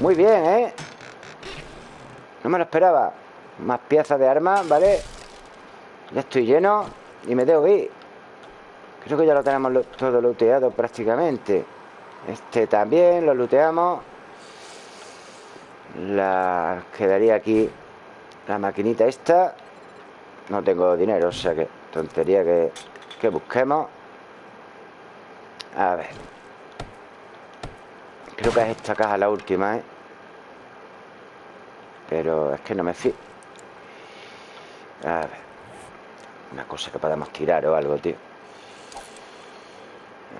Muy bien, ¿eh? No me lo esperaba. Más piezas de armas, ¿vale? Ya estoy lleno y me debo ir. Creo que ya lo tenemos todo looteado prácticamente. Este también lo looteamos La quedaría aquí La maquinita esta No tengo dinero, o sea que Tontería que, que busquemos A ver Creo que es esta caja la última, ¿eh? Pero es que no me fío. A ver. Una cosa que podamos tirar o algo, tío.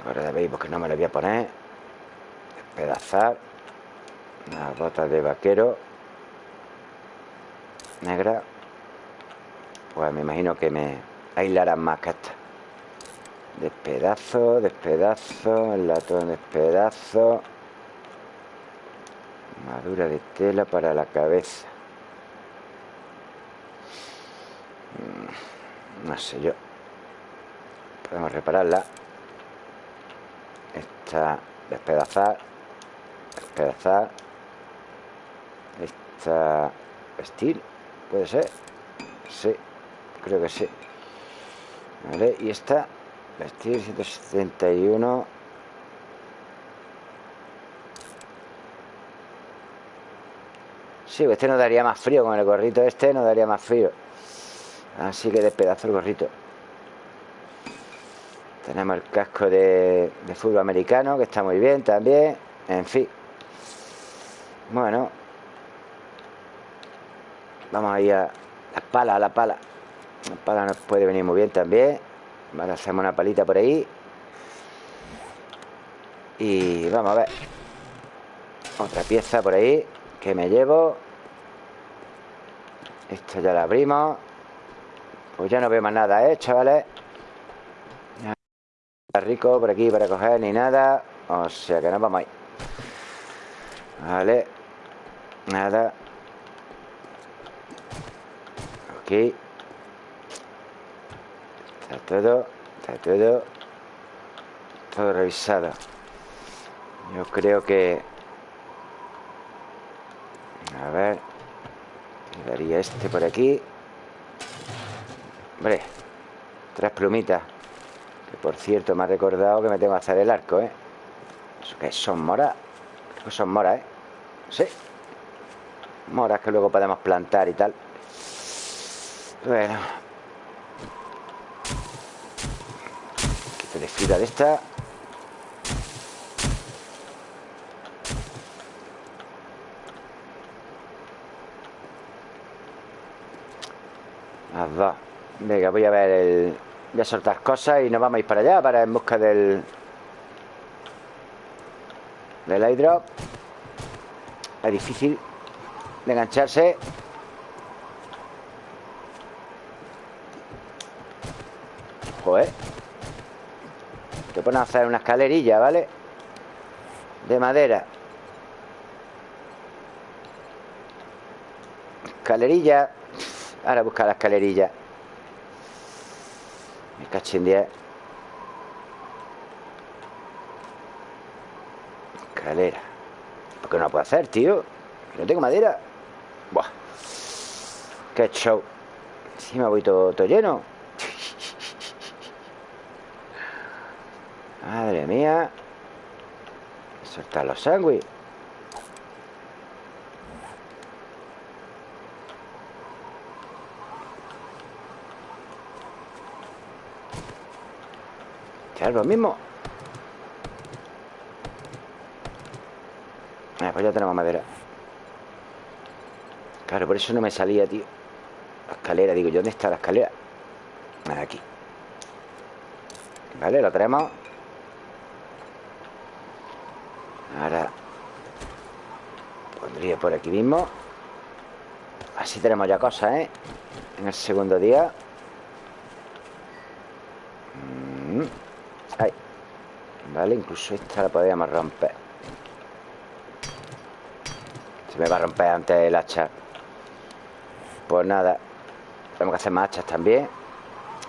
Ahora veis porque no me lo voy a poner. Pedazar Unas botas de vaquero. Negra. Pues me imagino que me aislarán más que esta. Despedazo, despedazo El latón despedazo Madura de tela para la cabeza. Mm, No sé yo. Podemos repararla. Esta despedazar. Despedazar. Esta Vestir. ¿Puede ser? Sí, creo que sí. Vale, y esta Vestir 171 Sí, este nos daría más frío Con el gorrito este nos daría más frío Así que despedazo el gorrito Tenemos el casco de, fútbol americano Que está muy bien también En fin bueno. Vamos a ir a la pala, a la pala. La pala nos puede venir muy bien también. Vale, hacemos una palita por ahí. Y vamos a ver. Otra pieza por ahí que me llevo. Esto ya la abrimos. Pues ya no veo más nada, ¿eh, chavales? Está rico por aquí para coger ni nada. O sea que nos vamos ahí. Vale. Nada. Ok. Está todo. Está todo. Todo revisado. Yo creo que... A ver. Quedaría este por aquí. Hombre. Tres plumitas. Que por cierto me ha recordado que me tengo que hacer el arco, ¿eh? Eso que son moras. Creo que son moras, ¿eh? Sí moras que luego podemos plantar y tal bueno quito de fibra de esta las dos venga voy a ver el voy a soltar cosas y nos vamos a ir para allá para en busca del del airdrop es difícil de engancharse. Joder. Te pones a hacer una escalerilla, ¿vale? De madera. Escalerilla Ahora busca la escalerilla Me caché 10 Escalera ¿Por qué no la puedo hacer, tío? No tengo madera Buah. Qué show. Encima voy todo, todo lleno. Madre mía. Soltar los sándwiches. Es lo mismo. Ah, pues ya tenemos madera. Claro, por eso no me salía, tío. La escalera, digo yo, ¿dónde está la escalera? Aquí. Vale, lo tenemos. Ahora pondría por aquí mismo. Así tenemos ya cosas, ¿eh? En el segundo día. Incluso esta la podríamos romper. Se me va a romper antes el hacha. Pues nada Tenemos que hacer más hachas también.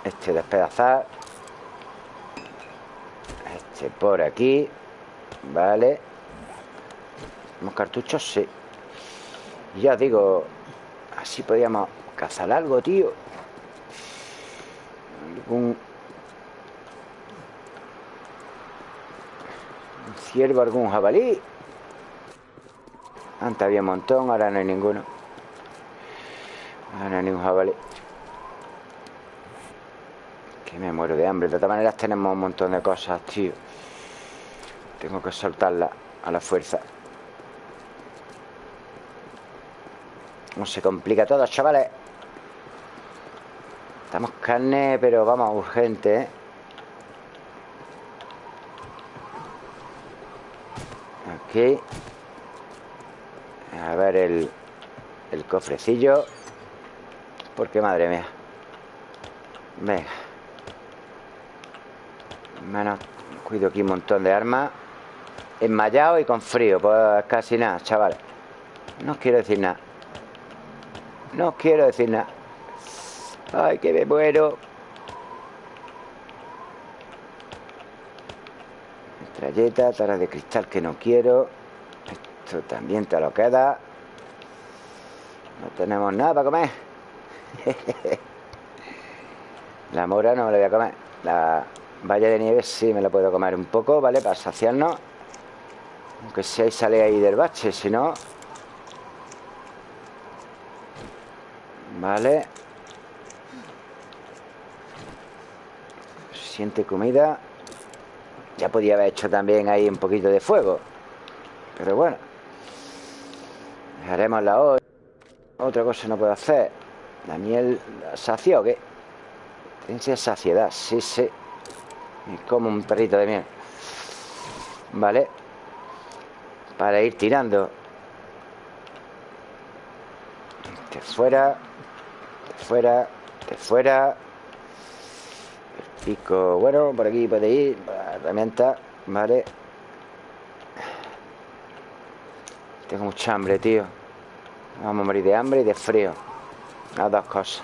Este despedazar. Este por aquí Vale. ¿Tenemos cartuchos? Sí. Ya digo Así podríamos cazar algo, tío. Algún ciervo, algún jabalí. Antes había un montón, ahora no hay ninguno. Ahora no hay ningún jabalí. Que me muero de hambre. De todas maneras tenemos un montón de cosas, tío. Tengo que soltarla a la fuerza. No se complica todo, chavales. Estamos carne, pero vamos, urgente, ¿eh? A ver el, el cofrecillo. Porque madre mía. Venga. Menos cuido aquí un montón de armas. Enmayado y con frío. Pues casi nada, chaval. No quiero decir nada. No quiero decir nada. Ay, que me muero. Metralleta, tara de cristal que no quiero. Esto también te lo queda. No tenemos nada para comer. la mora no me la voy a comer. La valla de nieve sí me la puedo comer un poco, ¿vale? Para saciarnos. Aunque si hay sale ahí del bache, si no... Vale. Siente comida. Ya podía haber hecho también ahí un poquito de fuego. Pero bueno. Dejaremos la hoy. Otra cosa no puedo hacer. La miel sació o qué? Tense saciedad, sí, sí. Y como un perrito de miel. Vale. Para ir tirando. De fuera. De fuera. De fuera. Pico, bueno, por aquí puede ir Herramienta, vale. Tengo mucha hambre, tío. Vamos a morir de hambre y de frío. Las dos cosas.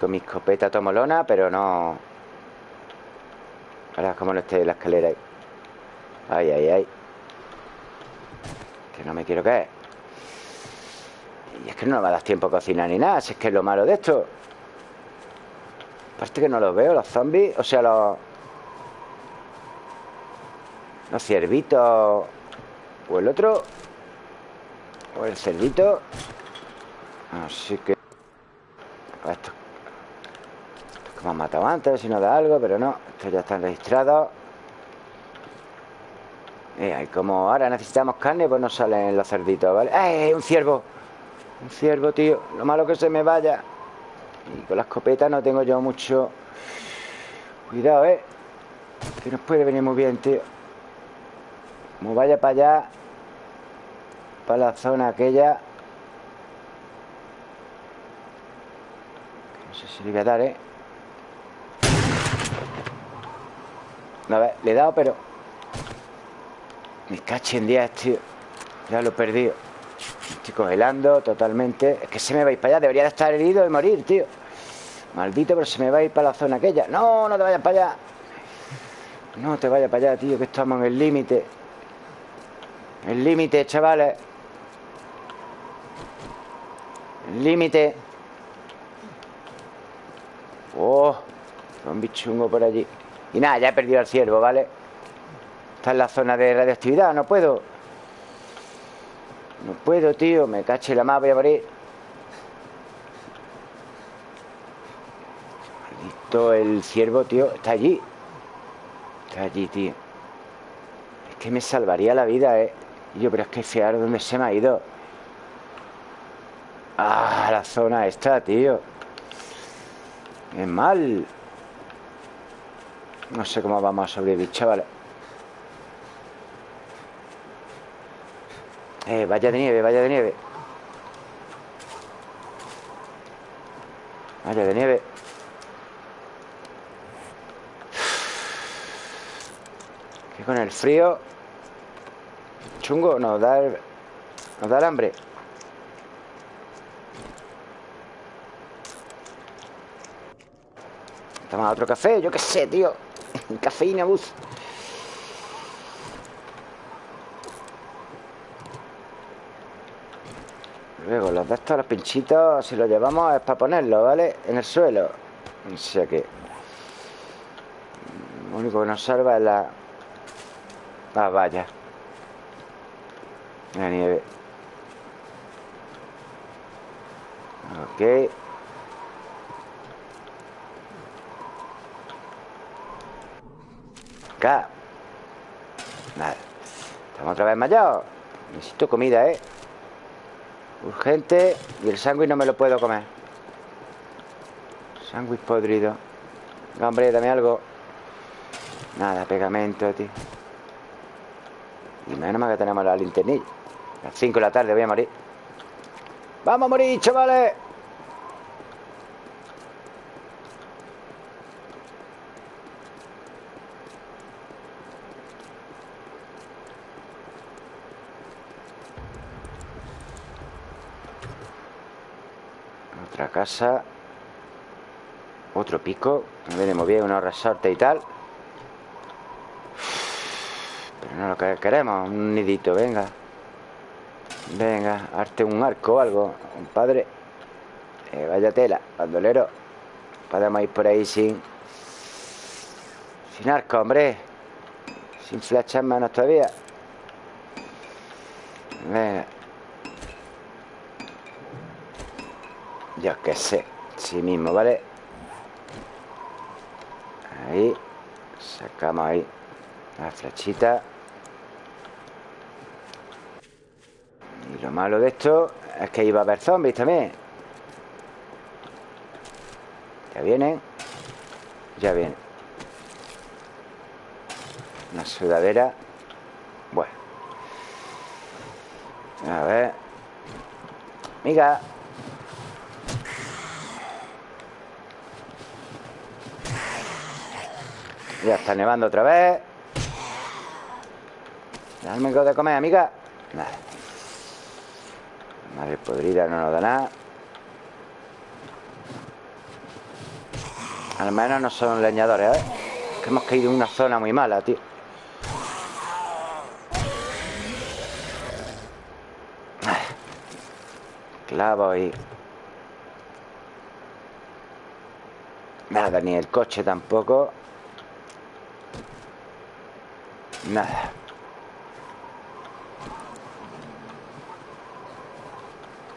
Con mi escopeta tomolona Pero no. Ahora como no esté la escalera ahí. Ay, ay, ay. Que no me quiero caer. Y es que no me va a dar tiempo a cocinar ni nada Si es que es lo malo de esto Aparte que no los veo, los zombies O sea, los... Los ciervitos O el otro O el cerdito Así que Esto Estos que me han matado antes Si no da algo, pero no Estos ya están registrados y como ahora necesitamos carne Pues no salen los cerditos, ¿vale? ¡Eh! Un ciervo Un ciervo, tío Lo malo que se me vaya y con la escopeta no tengo yo mucho Cuidado, ¿eh? Que nos puede venir muy bien, tío. Como vaya para allá Para la zona aquella No sé si le voy a dar, ¿eh? A ver, le he dado, pero Me cachen 10, tío. Ya lo he perdido. Estoy congelando totalmente. Es que se me va a ir para allá. Debería de estar herido y morir, tío Maldito, pero se me va a ir para la zona aquella No, no te vayas para allá No te vayas para allá, tío Que estamos en el límite El límite, chavales Límite. Oh, un bichungo por allí. Y nada, ya he perdido al ciervo, ¿vale? Está en la zona de radioactividad, no puedo. No puedo, tío. Me caché la más, voy a morir. El ciervo, tío. Está allí. Está allí, tío. Es que me salvaría la vida, ¿eh? Y yo, pero es que fiar dónde se me ha ido. Ah, la zona está, tío. Es mal. No sé cómo vamos a sobrevivir, chavales. Eh, vaya de nieve, vaya de nieve. Vaya de nieve. Con el frío chungo nos da el, nos da el hambre. Toma otro café, yo qué sé, tío. Cafeína bus. Luego los de estos, los pinchitos, si los llevamos es para ponerlos, ¿vale? En el suelo. O sea que... Lo único que nos salva es la... La valla. La nieve. Ok. Acá. Nada. Estamos otra vez mallados. Necesito comida, ¿eh? Urgente Y el sándwich no me lo puedo comer Sándwich podrido hombre, dame algo Nada, pegamento, tío Y menos mal que tenemos la linternilla A las 5 de la tarde voy a morir. ¡Vamos a morir, chavales! casa. Otro pico. Me venimos bien, unos resortes y tal Pero no lo que queremos Un nidito, venga. Venga, arte un arco o algo Compadre. Eh, Vaya tela, bandolero. Podemos ir por ahí sin Sin arco, hombre. Sin flechas manos todavía. Venga. Yo qué sé Sí mismo, ¿vale? Ahí Sacamos ahí La flechita Y lo malo de esto Es que iba a haber zombies también. Ya vienen. Ya vienen. Una sudadera. Bueno. A ver. Miga. Ya está nevando otra vez. Dame algo de comer, amiga. Nada Madre podrida no nos da nada Al menos no son leñadores, ¿eh? Que hemos caído en una zona muy mala, tío Clavo y... Nada, ni el coche tampoco Nada.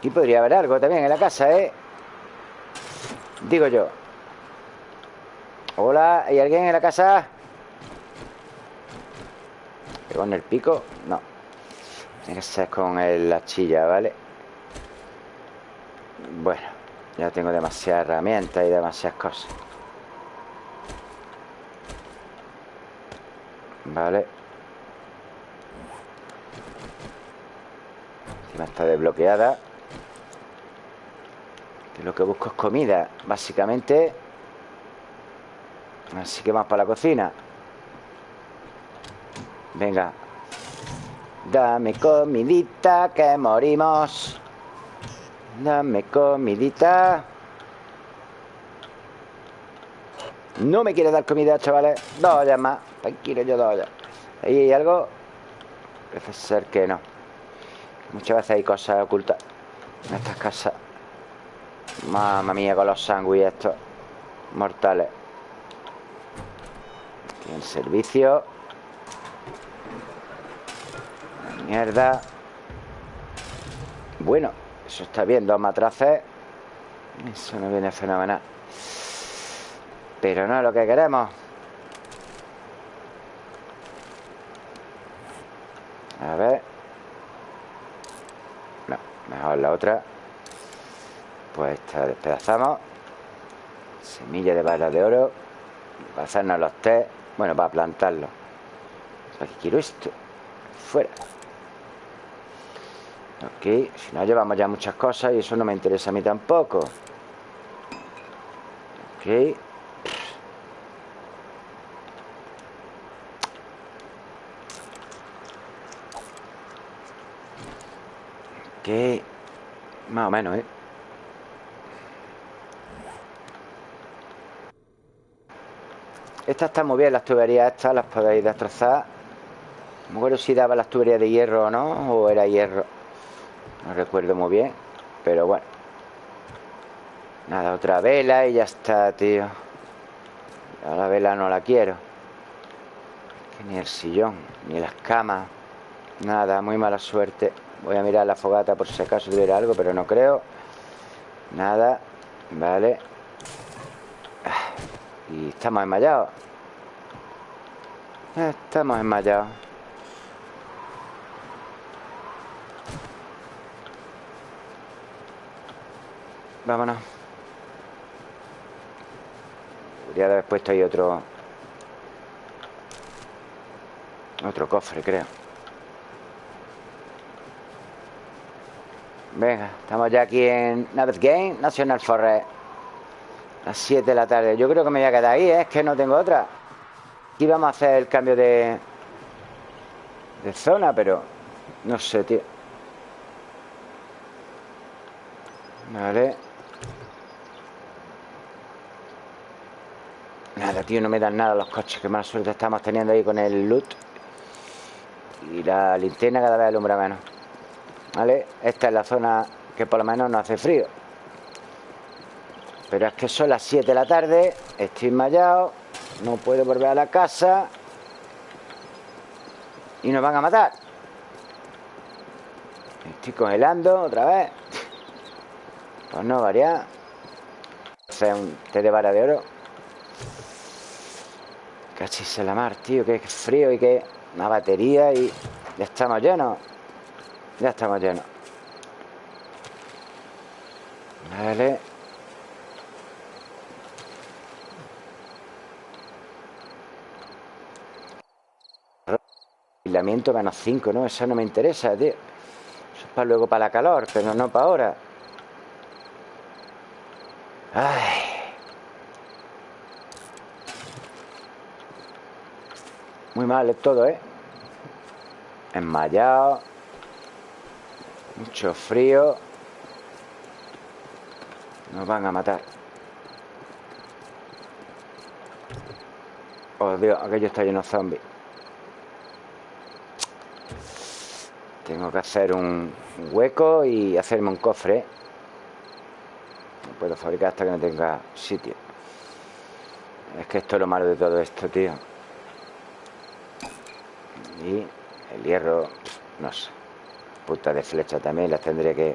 Aquí podría haber algo también en la casa, ¿eh? Digo yo. Hola, ¿hay alguien en la casa? ¿Con el pico? No. Tiene que ser con la chilla, ¿vale? Bueno, ya tengo demasiadas herramientas y demasiadas cosas. Vale Encima está desbloqueada lo que busco es comida Básicamente. Así que vamos para la cocina. Venga. Dame comidita que morimos. Dame comidita. No me quiere dar comida, chavales. Dos ollas más. Tranquilo, yo dos ollas Ahí hay algo Parece ser que no. Muchas veces hay cosas ocultas En estas casas Mamma mía con los sándwiches estos Mortales. Aquí el servicio. Mierda. Bueno, eso está bien Dos matraces. Eso no viene fenomenal. Pero no es lo que queremos. A ver. No, mejor la otra Pues esta despedazamos Semilla de balas de oro. Para hacernos los té. Bueno, para plantarlo. Que quiero esto. Fuera. Ok, si no llevamos ya muchas cosas Y eso no me interesa a mí tampoco. Ok. Ok. Más o menos, ¿eh? Estas están muy bien, las tuberías estas Las podéis destrozar. No me acuerdo si daba las tuberías de hierro o no O era hierro. No recuerdo muy bien Pero bueno. Nada, otra vela y ya está, tío. La vela no la quiero. Ni el sillón Ni las camas. Nada, muy mala suerte. Voy a mirar la fogata por si acaso tuviera algo Pero no creo. Nada Vale y estamos enmayados Estamos enmayados Vámonos. Podría haber puesto ahí otro Otro cofre, creo. Venga, estamos ya aquí en Navet Game National Forest las 7 de la tarde. Yo creo que me voy a quedar ahí, ¿eh? es que no tengo otra. Aquí vamos a hacer el cambio de, de zona, pero no sé, tío. Vale. Nada, tío, no me dan nada los coches. Qué mala suerte estamos teniendo ahí con el loot. Y la linterna cada vez alumbra menos. Vale, esta es la zona que por lo menos no hace frío. Pero es que son las 7 de la tarde Estoy enmayado No puedo volver a la casa Y nos van a matar. Estoy congelando otra vez. Pues no, variar Hacer un té de vara de oro. Cachis la mar, tío Que frío y que una batería Y ya estamos llenos. Ya estamos llenos. Vale Aislamiento menos 5, ¿no? Eso no me interesa, tío. Eso es para luego para la calor, pero no para ahora. Ay. Muy mal es todo, ¿eh? Enmayado. Mucho frío. Nos van a matar. Oh, Dios, aquello está lleno de zombies. Tengo que hacer un hueco y hacerme un cofre. No puedo fabricar hasta que no tenga sitio. Es que esto es lo malo de todo esto, tío. Y el hierro, no sé. Puta de flecha también las tendré que,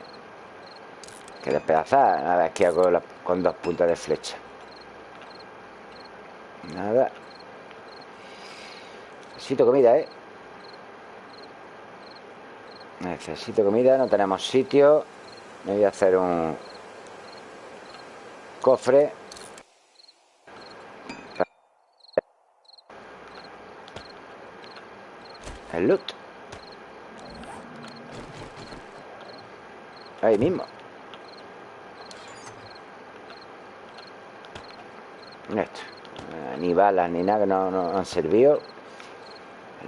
que despedazar. Nada, que hago con dos puntas de flecha. Nada. Necesito comida, ¿eh? Necesito comida, no tenemos sitio. Me voy a hacer un cofre. El loot. Ahí mismo. Esto. Ni balas ni nada que no, no han servido.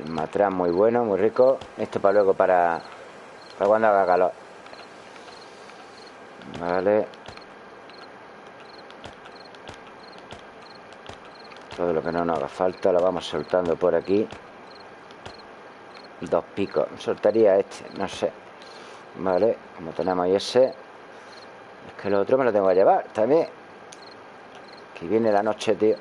El matraz muy bueno, muy rico. Esto para luego para para cuando haga calor. Vale. Todo lo que no nos haga falta lo vamos soltando por aquí. Dos picos. Soltaría este, no sé. Vale, como tenemos ahí ese. Que lo otro me lo tengo que llevar también. Que viene la noche, tío.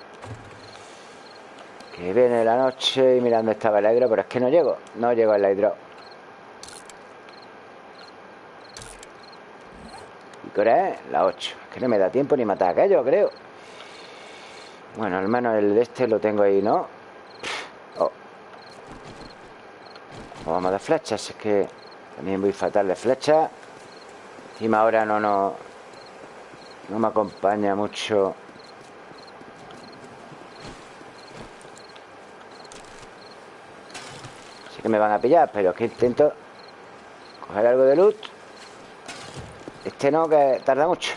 Que viene la noche y mirando estaba el hidro, pero es que no llego. No llego al hidro. Qué hora es? La 8. Es que no me da tiempo ni matar a aquello, creo. Bueno, al menos el de este lo tengo ahí, ¿no? Oh. Vamos de flechas, es que también voy fatal de flechas. Encima ahora no, no, no me acompaña mucho. Sé que me van a pillar, pero es que intento coger algo de loot. Este no, que tarda mucho.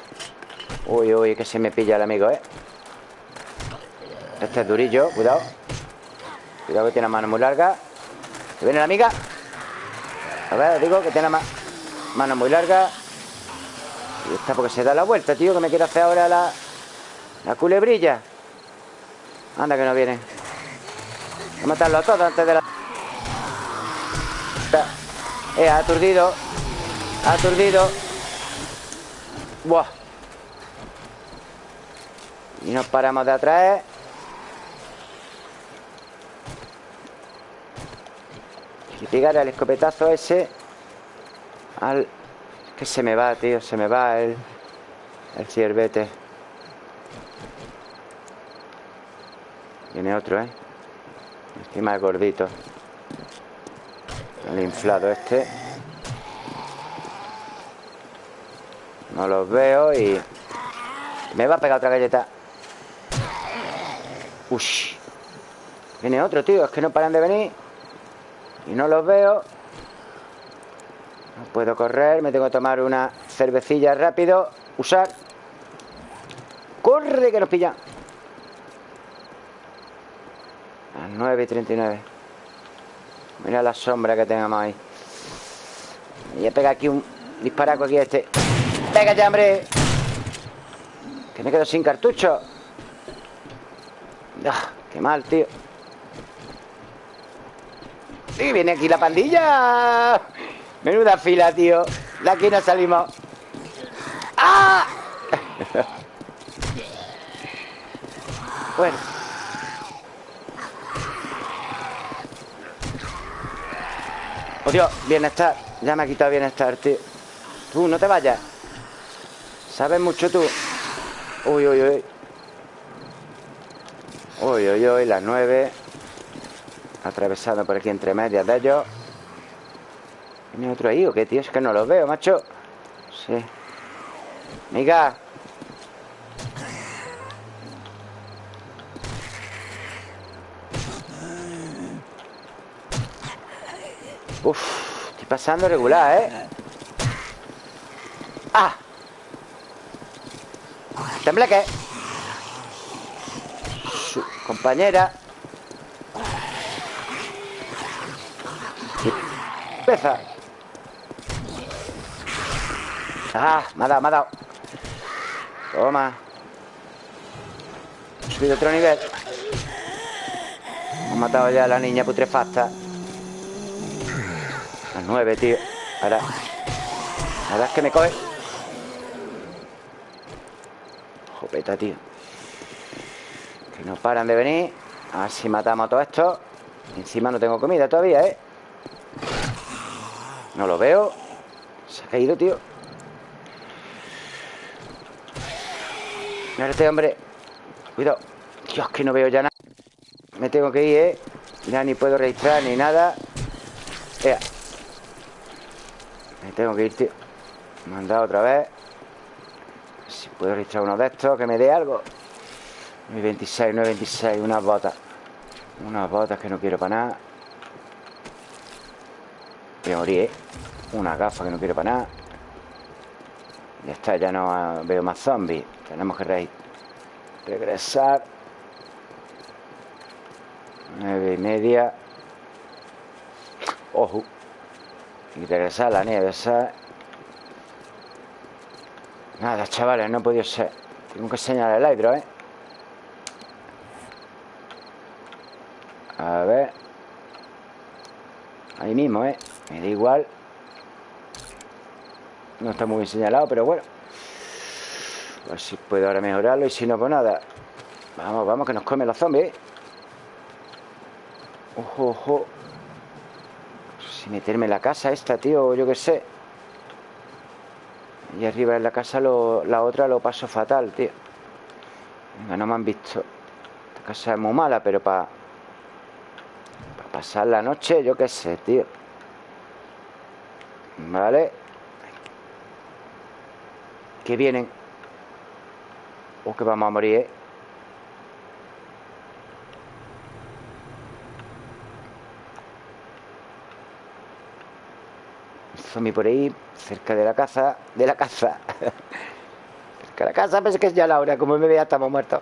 Uy, uy, que se me pilla el amigo, ¿eh? Este es durillo, cuidado. Cuidado que tiene la mano muy larga. Que viene la amiga. A ver, digo que tiene mano muy larga. Y está porque se da la vuelta, tío Que me quiere hacer ahora la La culebrilla. Anda que no viene. Voy a matarlo a todos antes de la... Eh, aturdido. Aturdido Buah Y nos paramos de atrás Y pegar el escopetazo ese al... que se me va, tío, se me va el, el ciervete. Viene otro, ¿eh? Encima el gordito. El inflado este. No los veo y... Me va a pegar otra galleta. Ush. Viene otro, tío. Es que no paran de venir. Y no los veo No puedo correr Me tengo que tomar una cervecilla rápido Usar ¡Corre que nos pilla! A las 9 y 39 Mira la sombra que tenemos ahí Voy a pegar aquí un disparaco aquí a este ¡Venga ya, hombre! Que me quedo sin cartucho ¡Ah! ¡Qué mal, tío! Y viene aquí la pandilla. Menuda fila, tío. De aquí no salimos. ¡Ah! bueno. Oh, Dios, bienestar. Ya me ha quitado bienestar, tío. Tú, no te vayas. Sabes mucho tú. Uy, uy, uy. Uy, uy, uy, las nueve. Atravesado por aquí entre medias de ellos ¿Tiene otro ahí o qué, tío? Es que no los veo, macho Sí Miga Uf, estoy pasando regular, ¿eh? ¡Ah! Tembleque Su compañera Peza. Ah, me ha dado, me ha dado. Toma. He subido otro nivel. Hemos matado ya a la niña putrefacta. A nueve, tío. Ahora. Ahora es que me coge. Tío. Que no paran de venir. A ver si matamos a todo esto. Encima no tengo comida todavía, ¿eh? No lo veo Se ha caído, tío Mira este hombre Cuidado Dios, que no veo ya nada Me tengo que ir, ¿eh? Ya ni puedo registrar ni nada Me tengo que ir, tío Me han dado otra vez puedo registrar uno de estos Que me dé algo. 926, 926 Unas botas Unas botas que no quiero para nada. Voy a morir, ¿eh? Una gafa que no quiero para nada. Ya está, ya no veo más zombies. Tenemos que regresar. Nueve y media. Ojo. Y regresar a la nieve, ¿sabes? Nada, chavales, no he podido ser Tengo que señalar el hidro, ¿eh? A ver. Ahí mismo, ¿eh? Me da igual. No está muy bien señalado, pero bueno. A ver si puedo ahora mejorarlo Y si no, pues nada. Vamos, vamos, que nos comen los zombies Ojo, ojo. Si meterme en la casa esta, tío Yo qué sé Y arriba en la casa La otra lo paso fatal, tío. Venga, no me han visto. Esta casa es muy mala, pero para Para pasar la noche Yo qué sé, tío. Vale. Que vienen. O que vamos a morir, ¿eh? Zombie por ahí, cerca de la casa, de la casa. cerca de la casa, es que es ya la hora, como me vea estamos muertos.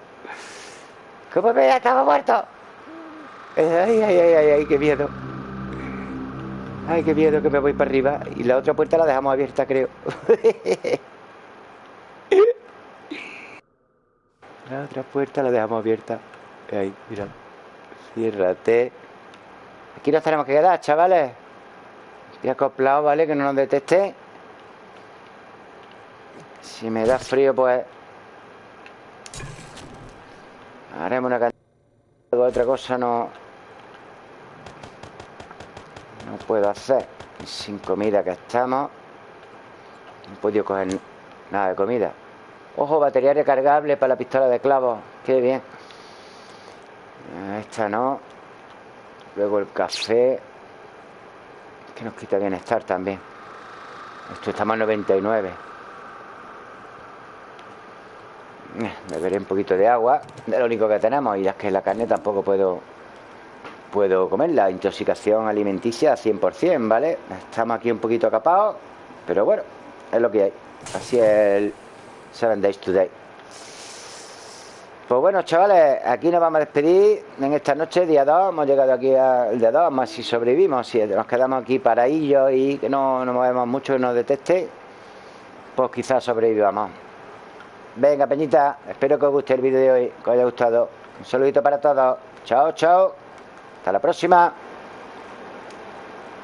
Como me vea estamos muertos. Ay, ay, ay, ay, ay, qué miedo. Ay, qué miedo que me voy para arriba. Y la otra puerta la dejamos abierta, creo. la otra puerta la dejamos abierta. Ahí, mira. Ciérrate. Aquí nos tenemos que quedar, chavales. Y acoplado, ¿vale? Que no nos deteste. Si me da frío, pues Haremos una cantidad Otra cosa no No puedo hacer. Sin comida que estamos No he podido coger nada de comida. Ojo, batería recargable para la pistola de clavos Qué bien. Esta no. Luego el café que nos quita bienestar también. Esto estamos en 99. Eh, beberé un poquito de agua, de lo único que tenemos. Y es que la carne tampoco puedo puedo comer. La intoxicación alimenticia 100%, ¿vale? Estamos aquí un poquito acapados, pero bueno, es lo que hay. Así es el Seven Days Today. Pues bueno, chavales, aquí nos vamos a despedir en esta noche, día 2. Hemos llegado aquí al día 2, más si sobrevivimos, si nos quedamos aquí paradillos y que no nos movemos mucho, que nos deteste, pues quizás sobrevivamos. Venga, Peñita, espero que os guste el vídeo de hoy, que os haya gustado. Un saludito para todos. Chao, chao. Hasta la próxima.